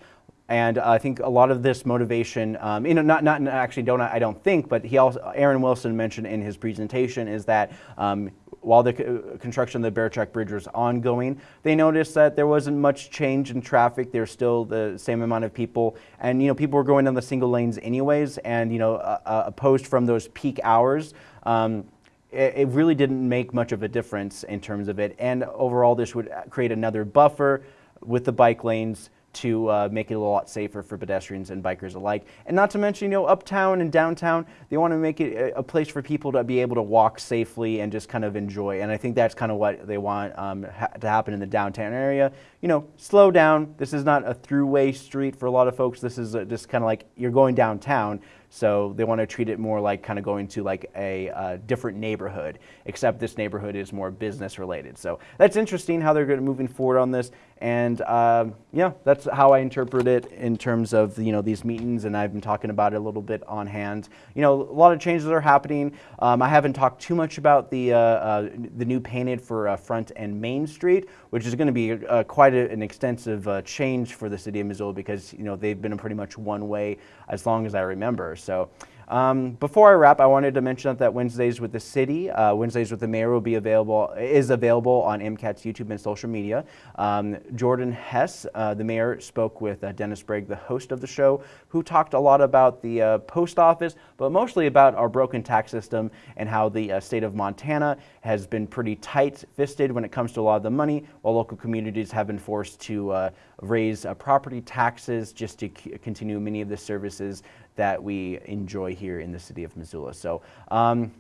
Speaker 1: And I think a lot of this motivation, um, you know, not, not actually don't I don't think, but he also Aaron Wilson mentioned in his presentation is that um, while the construction of the Bear Track Bridge was ongoing, they noticed that there wasn't much change in traffic. There's still the same amount of people, and you know people were going down the single lanes anyways. And you know, a, a post from those peak hours. Um, it, it really didn't make much of a difference in terms of it. And overall, this would create another buffer with the bike lanes to uh, make it a lot safer for pedestrians and bikers alike. And not to mention, you know, uptown and downtown, they want to make it a, place for people to be able to walk safely and just kind of enjoy. And I think that's kind of what they want um, ha to happen in the downtown area. You know, slow down. This is not a throughway street for a lot of folks. This is a, just kind of like you're going downtown. So they want to treat it more like kind of going to like a uh, different neighborhood, except this neighborhood is more business related. So that's interesting how they're going to moving forward on this. And um, yeah, that's how I interpret it in terms of you know these meetings, and I've been talking about it a little bit on hand. You know, a lot of changes are happening. Um, I haven't talked too much about the uh, uh, the new painted for uh, Front and Main Street, which is going to be uh, quite a, an extensive uh, change for the city of Missoula because you know they've been pretty much one way as long as I remember. So Um, before I wrap, I wanted to mention that Wednesdays with the City, uh, Wednesdays with the Mayor will be available, is available on MCAT's YouTube and social media. Um, Jordan Hess, uh, the mayor, spoke with uh, Dennis Bragg, the host of the show, who talked a lot about the uh, post office, but mostly about our broken tax system and how the uh, state of Montana has been pretty tight-fisted when it comes to a lot of the money, while local communities have been forced to uh, raise property taxes just to continue many of the services that we enjoy here in the city of Missoula. So um,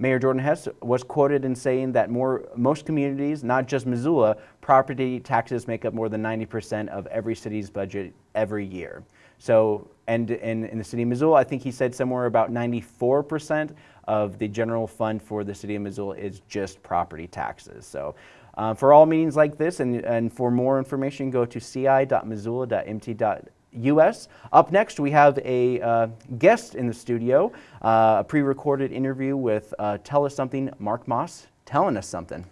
Speaker 1: Mayor Jordan Hess was quoted in saying that more, most communities, not just Missoula, property taxes make up more than 90% of every city's budget every year. So, and in, the city of Missoula, I think he said somewhere about 94% of the general fund for the city of Missoula is just property taxes. So uh, for all meetings like this and, and for more information, go to ci.missoula.mt.gov US. Up next, we have a uh, guest in the studio, uh, a pre-recorded interview with uh, Tell Us Something, Marc Moss, telling us something.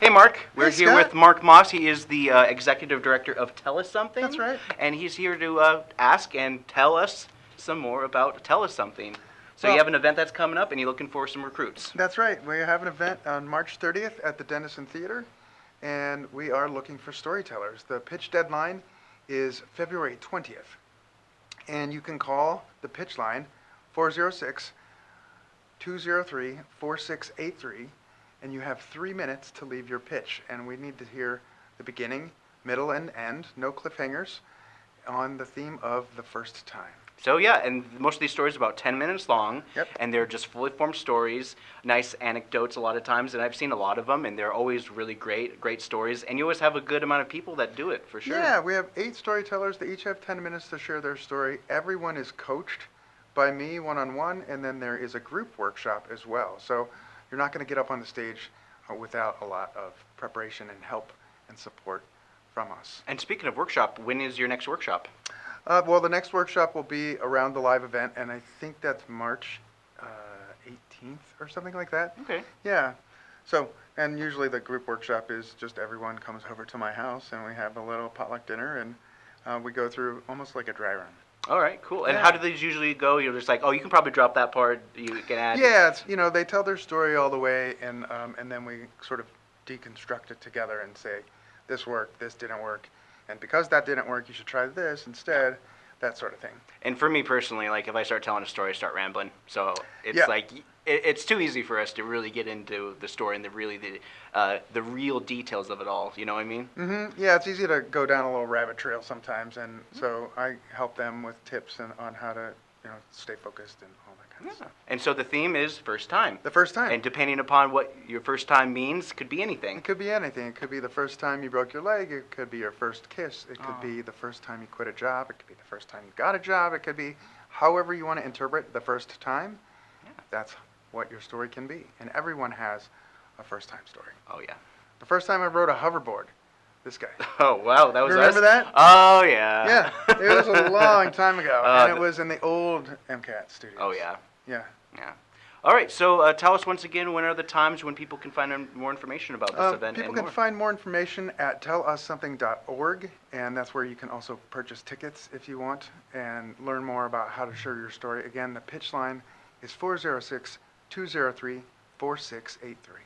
Speaker 1: Hey, Marc. We're
Speaker 14: hey,
Speaker 1: here with Marc Moss. He is the uh, executive director of Tell Us Something.
Speaker 14: That's right.
Speaker 1: And he's here to uh, ask and tell us some more about Tell Us Something. So
Speaker 14: Well-
Speaker 1: you have an event that's coming up, and you're looking for some recruits.
Speaker 14: That's right. We have an event on March 30th at the Dennison Theater, and we are looking for storytellers. The pitch deadline is February 20th, and you can call the pitch line 406 203 4683, and you have three minutes to leave your pitch. And we need to hear the beginning, middle, and end, no cliffhangers, on the theme of the first time.
Speaker 1: So yeah, and most of these stories are about 10 minutes long,
Speaker 14: Yep.
Speaker 1: and they're just fully formed stories, nice anecdotes a lot of times, and I've seen a lot of them, and they're always really great, great stories, and you always have a good amount of people that do it, for sure.
Speaker 14: Yeah, we have eight storytellers. They each have 10 minutes to share their story. Everyone is coached by me one on one, and then there is a group workshop as well. So you're not going to get up on the stage uh, without a lot of preparation and help and support from us.
Speaker 1: And speaking of workshop, when is your next workshop?
Speaker 14: Uh, well, the next workshop will be around the live event, and I think that's March uh, 18th or something like that.
Speaker 1: Okay.
Speaker 14: Yeah. So, and usually the group workshop is just everyone comes over to my house and we have a little potluck dinner and uh, we go through almost like a dry run.
Speaker 1: All right, cool. And
Speaker 14: Yeah.
Speaker 1: how do these usually go? You're just like, oh, you can probably drop that part. You can add.
Speaker 14: Yeah, it's, you know, they tell their story all the way and, um, and then we sort of deconstruct it together and say, this worked, this didn't work. And because that didn't work, you should try this instead, that sort of thing.
Speaker 1: And for me personally, like if I start telling a story, I start rambling. So it's
Speaker 14: Yeah.
Speaker 1: like it, it's too easy for us to really get into the story and the really the uh, the real details of it all. You know what I mean?
Speaker 14: Mm-hmm. Yeah, it's easy to go down a little rabbit trail sometimes, and so I help them with tips and, on how to, you know, stay focused and all that stuff.
Speaker 1: And so the theme is first time.
Speaker 14: The first time.
Speaker 1: And depending upon what your first time means, could be anything.
Speaker 14: It could be anything. It could be the first time you broke your leg. It could be your first kiss. It could
Speaker 1: Oh.
Speaker 14: be the first time you quit a job. It could be the first time you got a job. It could be however you want to interpret the first time. That's what your story can be. And everyone has a first time story.
Speaker 1: Oh yeah.
Speaker 14: The first time I rode a hoverboard, this guy.
Speaker 1: Oh wow, that was
Speaker 14: Remember
Speaker 1: us?
Speaker 14: that?
Speaker 1: Oh yeah.
Speaker 14: yeah, it was a long time ago,
Speaker 1: Uh,
Speaker 14: and it was in the old MCAT studios.
Speaker 1: Oh yeah.
Speaker 14: Yeah.
Speaker 1: Yeah. All right. So uh, tell us once again when are the times when people can find more information about this
Speaker 14: Uh,
Speaker 1: event
Speaker 14: people can
Speaker 1: more.
Speaker 14: find more information at tellussomething.org, and that's where you can also purchase tickets if you want and learn more about how to share your story. Again, the pitch line is 406 203 4683.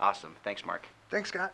Speaker 1: Awesome. Thanks, Marc.
Speaker 14: Thanks, Scott.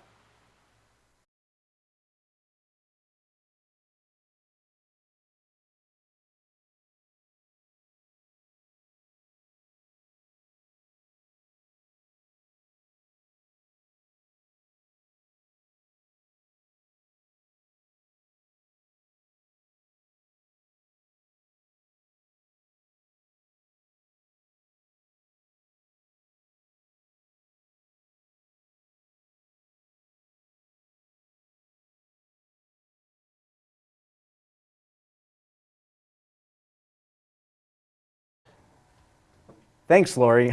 Speaker 1: Thanks, Lori.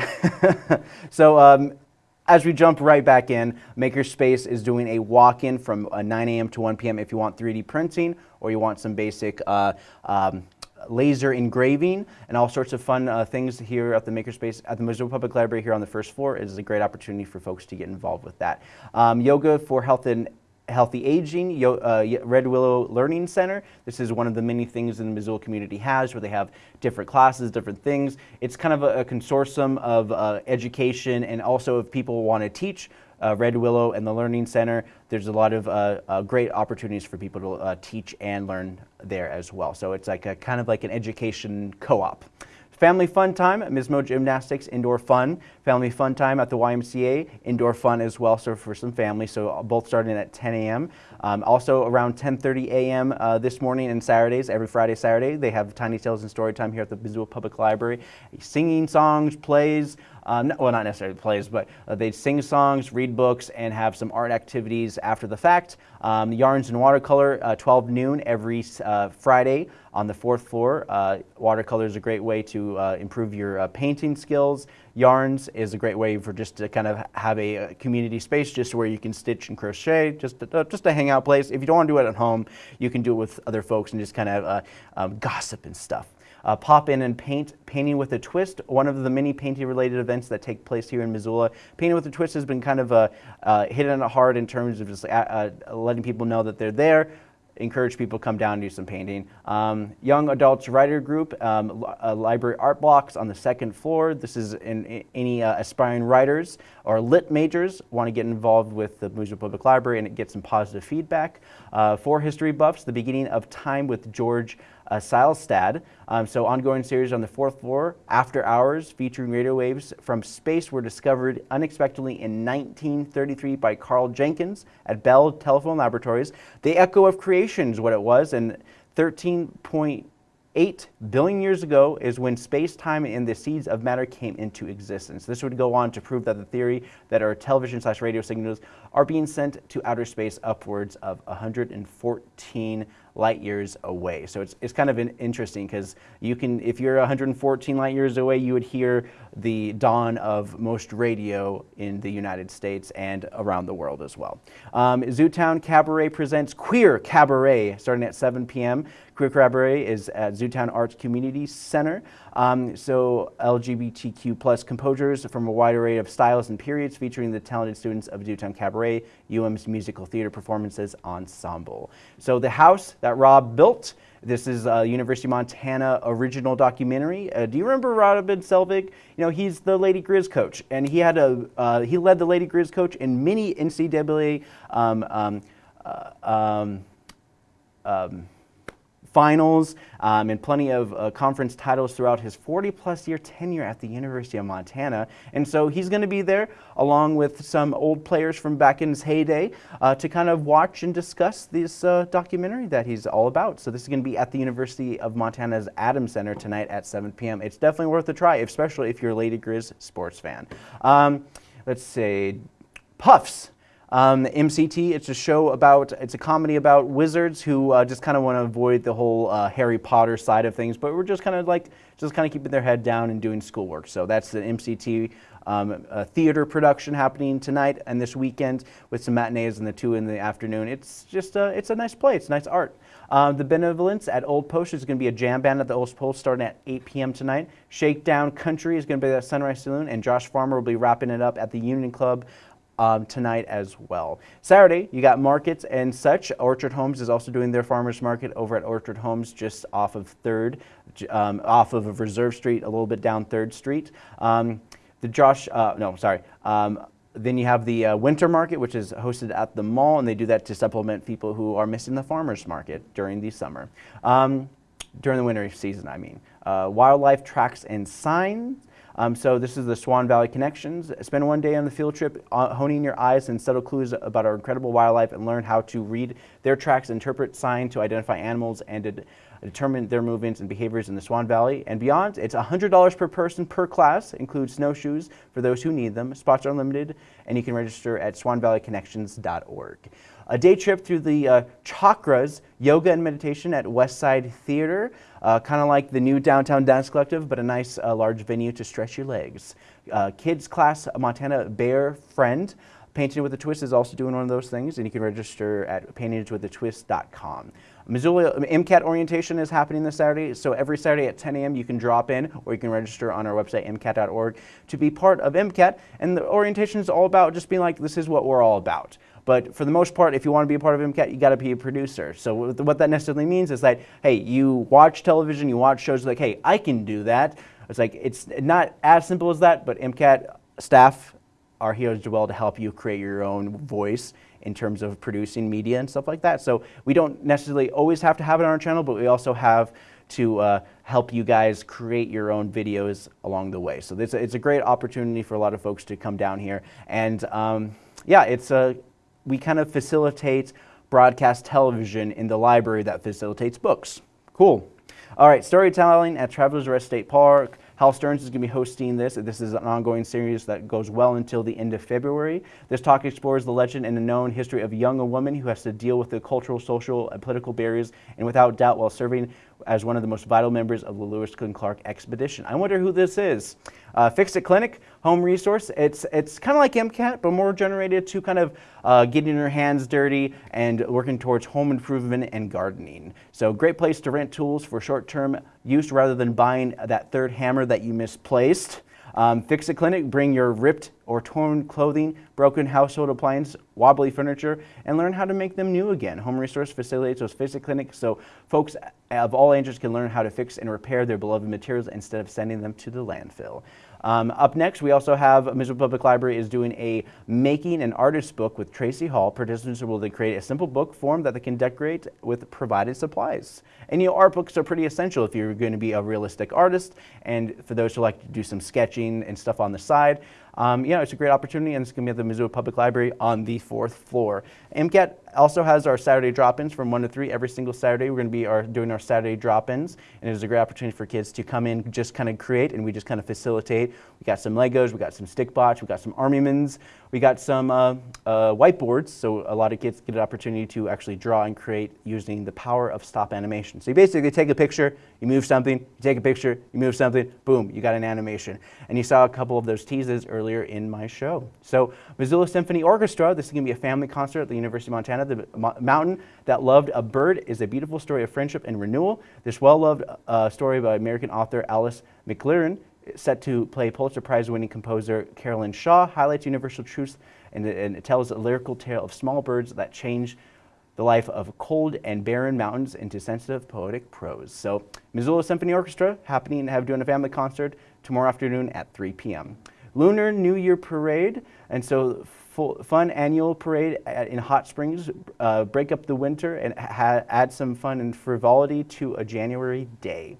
Speaker 1: so, um, as we jump right back in, Makerspace is doing a walk-in from uh, 9 a.m. to 1 p.m. if you want 3D printing or you want some basic uh, um, laser engraving and all sorts of fun uh, things here at the Makerspace at the Missoula Public Library here on the first floor. It is a great opportunity for folks to get involved with that. Um, yoga for health and Healthy Aging, Yo, uh, Red Willow Learning Center. This is one of the many things in the Missoula community has where they have different classes, different things. It's kind of a, a consortium of uh, education and also if people want to teach, uh, Red Willow and the Learning Center, there's a lot of uh, uh, great opportunities for people to uh, teach and learn there as well. So it's like a kind of like an education co-op. Family fun time at Mismo Gymnastics, indoor fun. Family fun time at the YMCA, indoor fun as well, so for some family. So both starting at 10 a.m. Um, also around 10.30 a.m. Uh, this morning and Saturdays, every Friday, Saturday, they have Tiny Tales and Story Time here at the Missoula Public Library. Singing songs, plays, um, well, not necessarily plays, but uh, they sing songs, read books, and have some art activities after the fact. Um, yarns and watercolor, uh, 12 noon every uh, Friday on the fourth floor. Uh, watercolor is a great way to uh, improve your uh, painting skills. Yarns is a great way for just to kind of have a, a community space just where you can stitch and crochet, just a, just a hangout place. If you don't want to do it at home, you can do it with other folks and just kind of um, gossip and stuff. Uh, pop in and paint Painting with a Twist, one of the many painting related events that take place here in Missoula. Painting with a Twist has been kind of uh, uh, it hard in terms of just uh, uh, letting people know that they're there, encourage people to come down and do some painting. Um, young Adults Writer Group, um, uh, library art blocks on the second floor. This is in, in any uh, aspiring writers or lit majors want to get involved with the Missoula Public Library and get some positive feedback. Uh, for history buffs, the beginning of time with George uh. Um, so ongoing series on the fourth floor, After Hours, featuring radio waves from space were discovered unexpectedly in 1933 by Carl Jenkins at Bell Telephone Laboratories. The echo of creation is what it was, and 13.8 billion years ago is when space-time and the seeds of matter came into existence. This would go on to prove that the theory that our television slash radio signals are being sent to outer space upwards of 114 light years away. So it's, it's kind of interesting because you can, if you're 114 light years away, you would hear the dawn of most radio in the United States and around the world as well. Um, Zootown Cabaret presents Queer Cabaret starting at 7 p.m. Queer Cabaret is at Zootown Arts Community Center. Um, so LGBTQ plus composers from a wide array of styles and periods featuring the talented students of Zootown Cabaret, UM's musical theater performances ensemble. So the house that Rob built this is a University of Montana original documentary. Uh, do you remember Robin Selvig? You know, he's the Lady Griz coach, and he had a uh, he led the Lady Griz coach in many NCAA um, um, uh, um, um finals um, and plenty of uh, conference titles throughout his 40 plus year tenure at the University of Montana. And so he's going to be there along with some old players from back in his heyday uh, to kind of watch and discuss this uh, documentary that he's all about. So this is going to be at the University of Montana's Adams Center tonight at 7 p.m. It's definitely worth a try, especially if you're a Lady Griz sports fan. Um, let's say Puffs. Um, MCT, it's a show about, it's a comedy about wizards who uh, just kind of want to avoid the whole uh, Harry Potter side of things, but we're just kind of like, just kind of keeping their head down and doing schoolwork. So that's the MCT um, theater production happening tonight and this weekend with some matinees and the two in the afternoon. It's just, a, it's a nice play, it's nice art. Um, the Benevolence at Old Post is going to be a jam band at the Old Post starting at 8 p.m. tonight. Shakedown Country is going to be at Sunrise Saloon, and Josh Farmer will be wrapping it up at the Union Club um, tonight as well. Saturday, you got markets and such. Orchard Homes is also doing their farmers market over at Orchard Homes just off of 3rd, um, off of Reserve Street, a little bit down 3rd Street. Um, the Josh, uh, no, sorry. Um, then you have the uh, winter market, which is hosted at the mall, and they do that to supplement people who are missing the farmers market during the summer. Um, during the winter season, I mean. Uh, wildlife tracks and signs um, so this is the Swan Valley Connections. Spend one day on the field trip uh, honing your eyes and subtle clues about our incredible wildlife and learn how to read their tracks, interpret sign to identify animals and to determine their movements and behaviors in the Swan Valley and beyond. It's $100 per person per class, includes snowshoes for those who need them. Spots are limited, and you can register at swanvalleyconnections.org. A day trip through the uh, chakras, yoga and meditation at Westside Theater, uh, kind of like the new Downtown Dance Collective, but a nice uh, large venue to stretch your legs. Uh, kids class, Montana Bear Friend. Painting with a Twist is also doing one of those things, and you can register at paintingwithatwist.com. Missoula MCAT orientation is happening this Saturday, so every Saturday at 10 a.m. you can drop in or you can register on our website, mcat.org, to be part of MCAT. And the orientation is all about just being like, this is what we're all about. But for the most part, if you want to be a part of MCAT, you got to be a producer. So what that necessarily means is that, hey, you watch television, you watch shows like, hey, I can do that. It's like, it's not as simple as that, but MCAT staff are here as well to help you create your own voice in terms of producing media and stuff like that. So we don't necessarily always have to have it on our channel, but we also have to uh, help you guys create your own videos along the way. So this, it's a great opportunity for a lot of folks to come down here. And um, yeah, it's a, we kind of facilitate broadcast television in the library that facilitates books. Cool. All right, storytelling at Travelers Rest State Park. Hal Stearns is going to be hosting this. This is an ongoing series that goes well until the end of February. This talk explores the legend and the known history of a young woman who has to deal with the cultural, social, and political barriers, and without doubt, while serving as one of the most vital members of the Lewis and Clark expedition. I wonder who this is. Uh, Fix It Clinic, home resource. It's, it's kind of like MCAT, but more generated to kind of uh, getting your hands dirty and working towards home improvement and gardening. So great place to rent tools for short-term use rather than buying that third hammer that you misplaced. Um, Fix It Clinic, bring your ripped or torn clothing, broken household appliance, wobbly furniture, and learn how to make them new again. Home Resource facilitates those Fix It Clinics so folks of all ages can learn how to fix and repair their beloved materials instead of sending them to the landfill. Um, up next, we also have Missoula Public Library is doing a Making an Artist book with Tracy Hall. Participants will then create a simple book form that they can decorate with provided supplies. And you know, art books are pretty essential if you're going to be a realistic artist and for those who like to do some sketching and stuff on the side. Um, know, it's a great opportunity, and it's going to be at the Missoula Public Library on the fourth floor. MCAT also has our Saturday drop-ins from 1 to 3 every single Saturday. We're going to be our, doing our Saturday drop-ins, and it is a great opportunity for kids to come in, just kind of create, and we just kind of facilitate. We got some Legos, we got some stick bots, we got some Armymans, we got some uh, uh, whiteboards, so a lot of kids get an opportunity to actually draw and create using the power of stop animation. So you basically take a picture, you move something, you take a picture, you move something, boom, you got an animation. And you saw a couple of those teases earlier in my show. So Missoula Symphony Orchestra, this is going to be a family concert at the University of Montana. The Mountain That Loved a Bird is a beautiful story of friendship and renewal. This well-loved uh, story by American author Alice McLerran set to play Pulitzer Prize winning composer Carolyn Shaw, highlights universal truths and, and it tells a lyrical tale of small birds that change the life of cold and barren mountains into sensitive poetic prose. So Missoula Symphony Orchestra happening to have doing a family concert tomorrow afternoon at 3 p.m. Lunar New Year Parade, and so full, fun annual parade in Hot Springs, uh, break up the winter and add some fun and frivolity to a January day.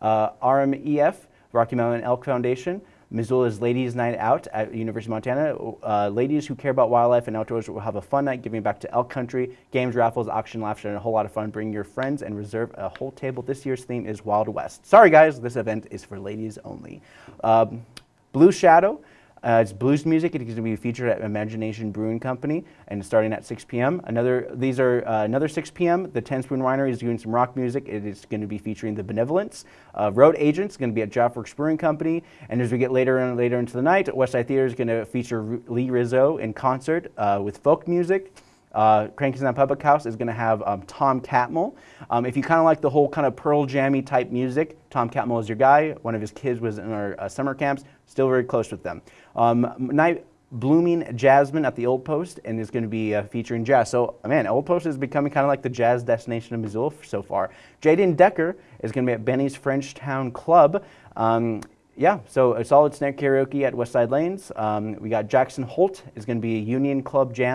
Speaker 1: Uh, RMEF Rocky Mountain Elk Foundation, Missoula's Ladies Night Out at University of Montana. Uh, ladies who care about wildlife and outdoors will have a fun night giving back to elk country, games, raffles, auction, laughter, and a whole lot of fun. Bring your friends and reserve a whole table. This year's theme is Wild West. Sorry guys, this event is for ladies only. Um, Blue Shadow, uh, it's blues music. It is going to be featured at Imagination Brewing Company and starting at 6 p.m. Another, these are uh, another 6 p.m. The Ten Spoon Winery is doing some rock music. It is going to be featuring The Benevolence. Uh, Road Agents is going to be at Jafworks Brewing Company. And as we get later and later into the night, Westside Theater is going to feature Lee Rizzo in concert uh, with folk music. Uh, Crankstown Public House is going to have um, Tom Catmull. Um, if you kind of like the whole kind of Pearl Jammy type music, Tom Catmull is your guy. One of his kids was in our uh, summer camps, still very close with them. Um, night Blooming Jasmine at the Old Post and is going to be uh, featuring jazz. So, man, Old Post is becoming kind of like the jazz destination of Missoula so far. Jaden Decker is going to be at Benny's Frenchtown Club. Um, yeah, so a solid snack karaoke at Westside Lanes. Um, we got Jackson Holt is going to be a Union Club Jam.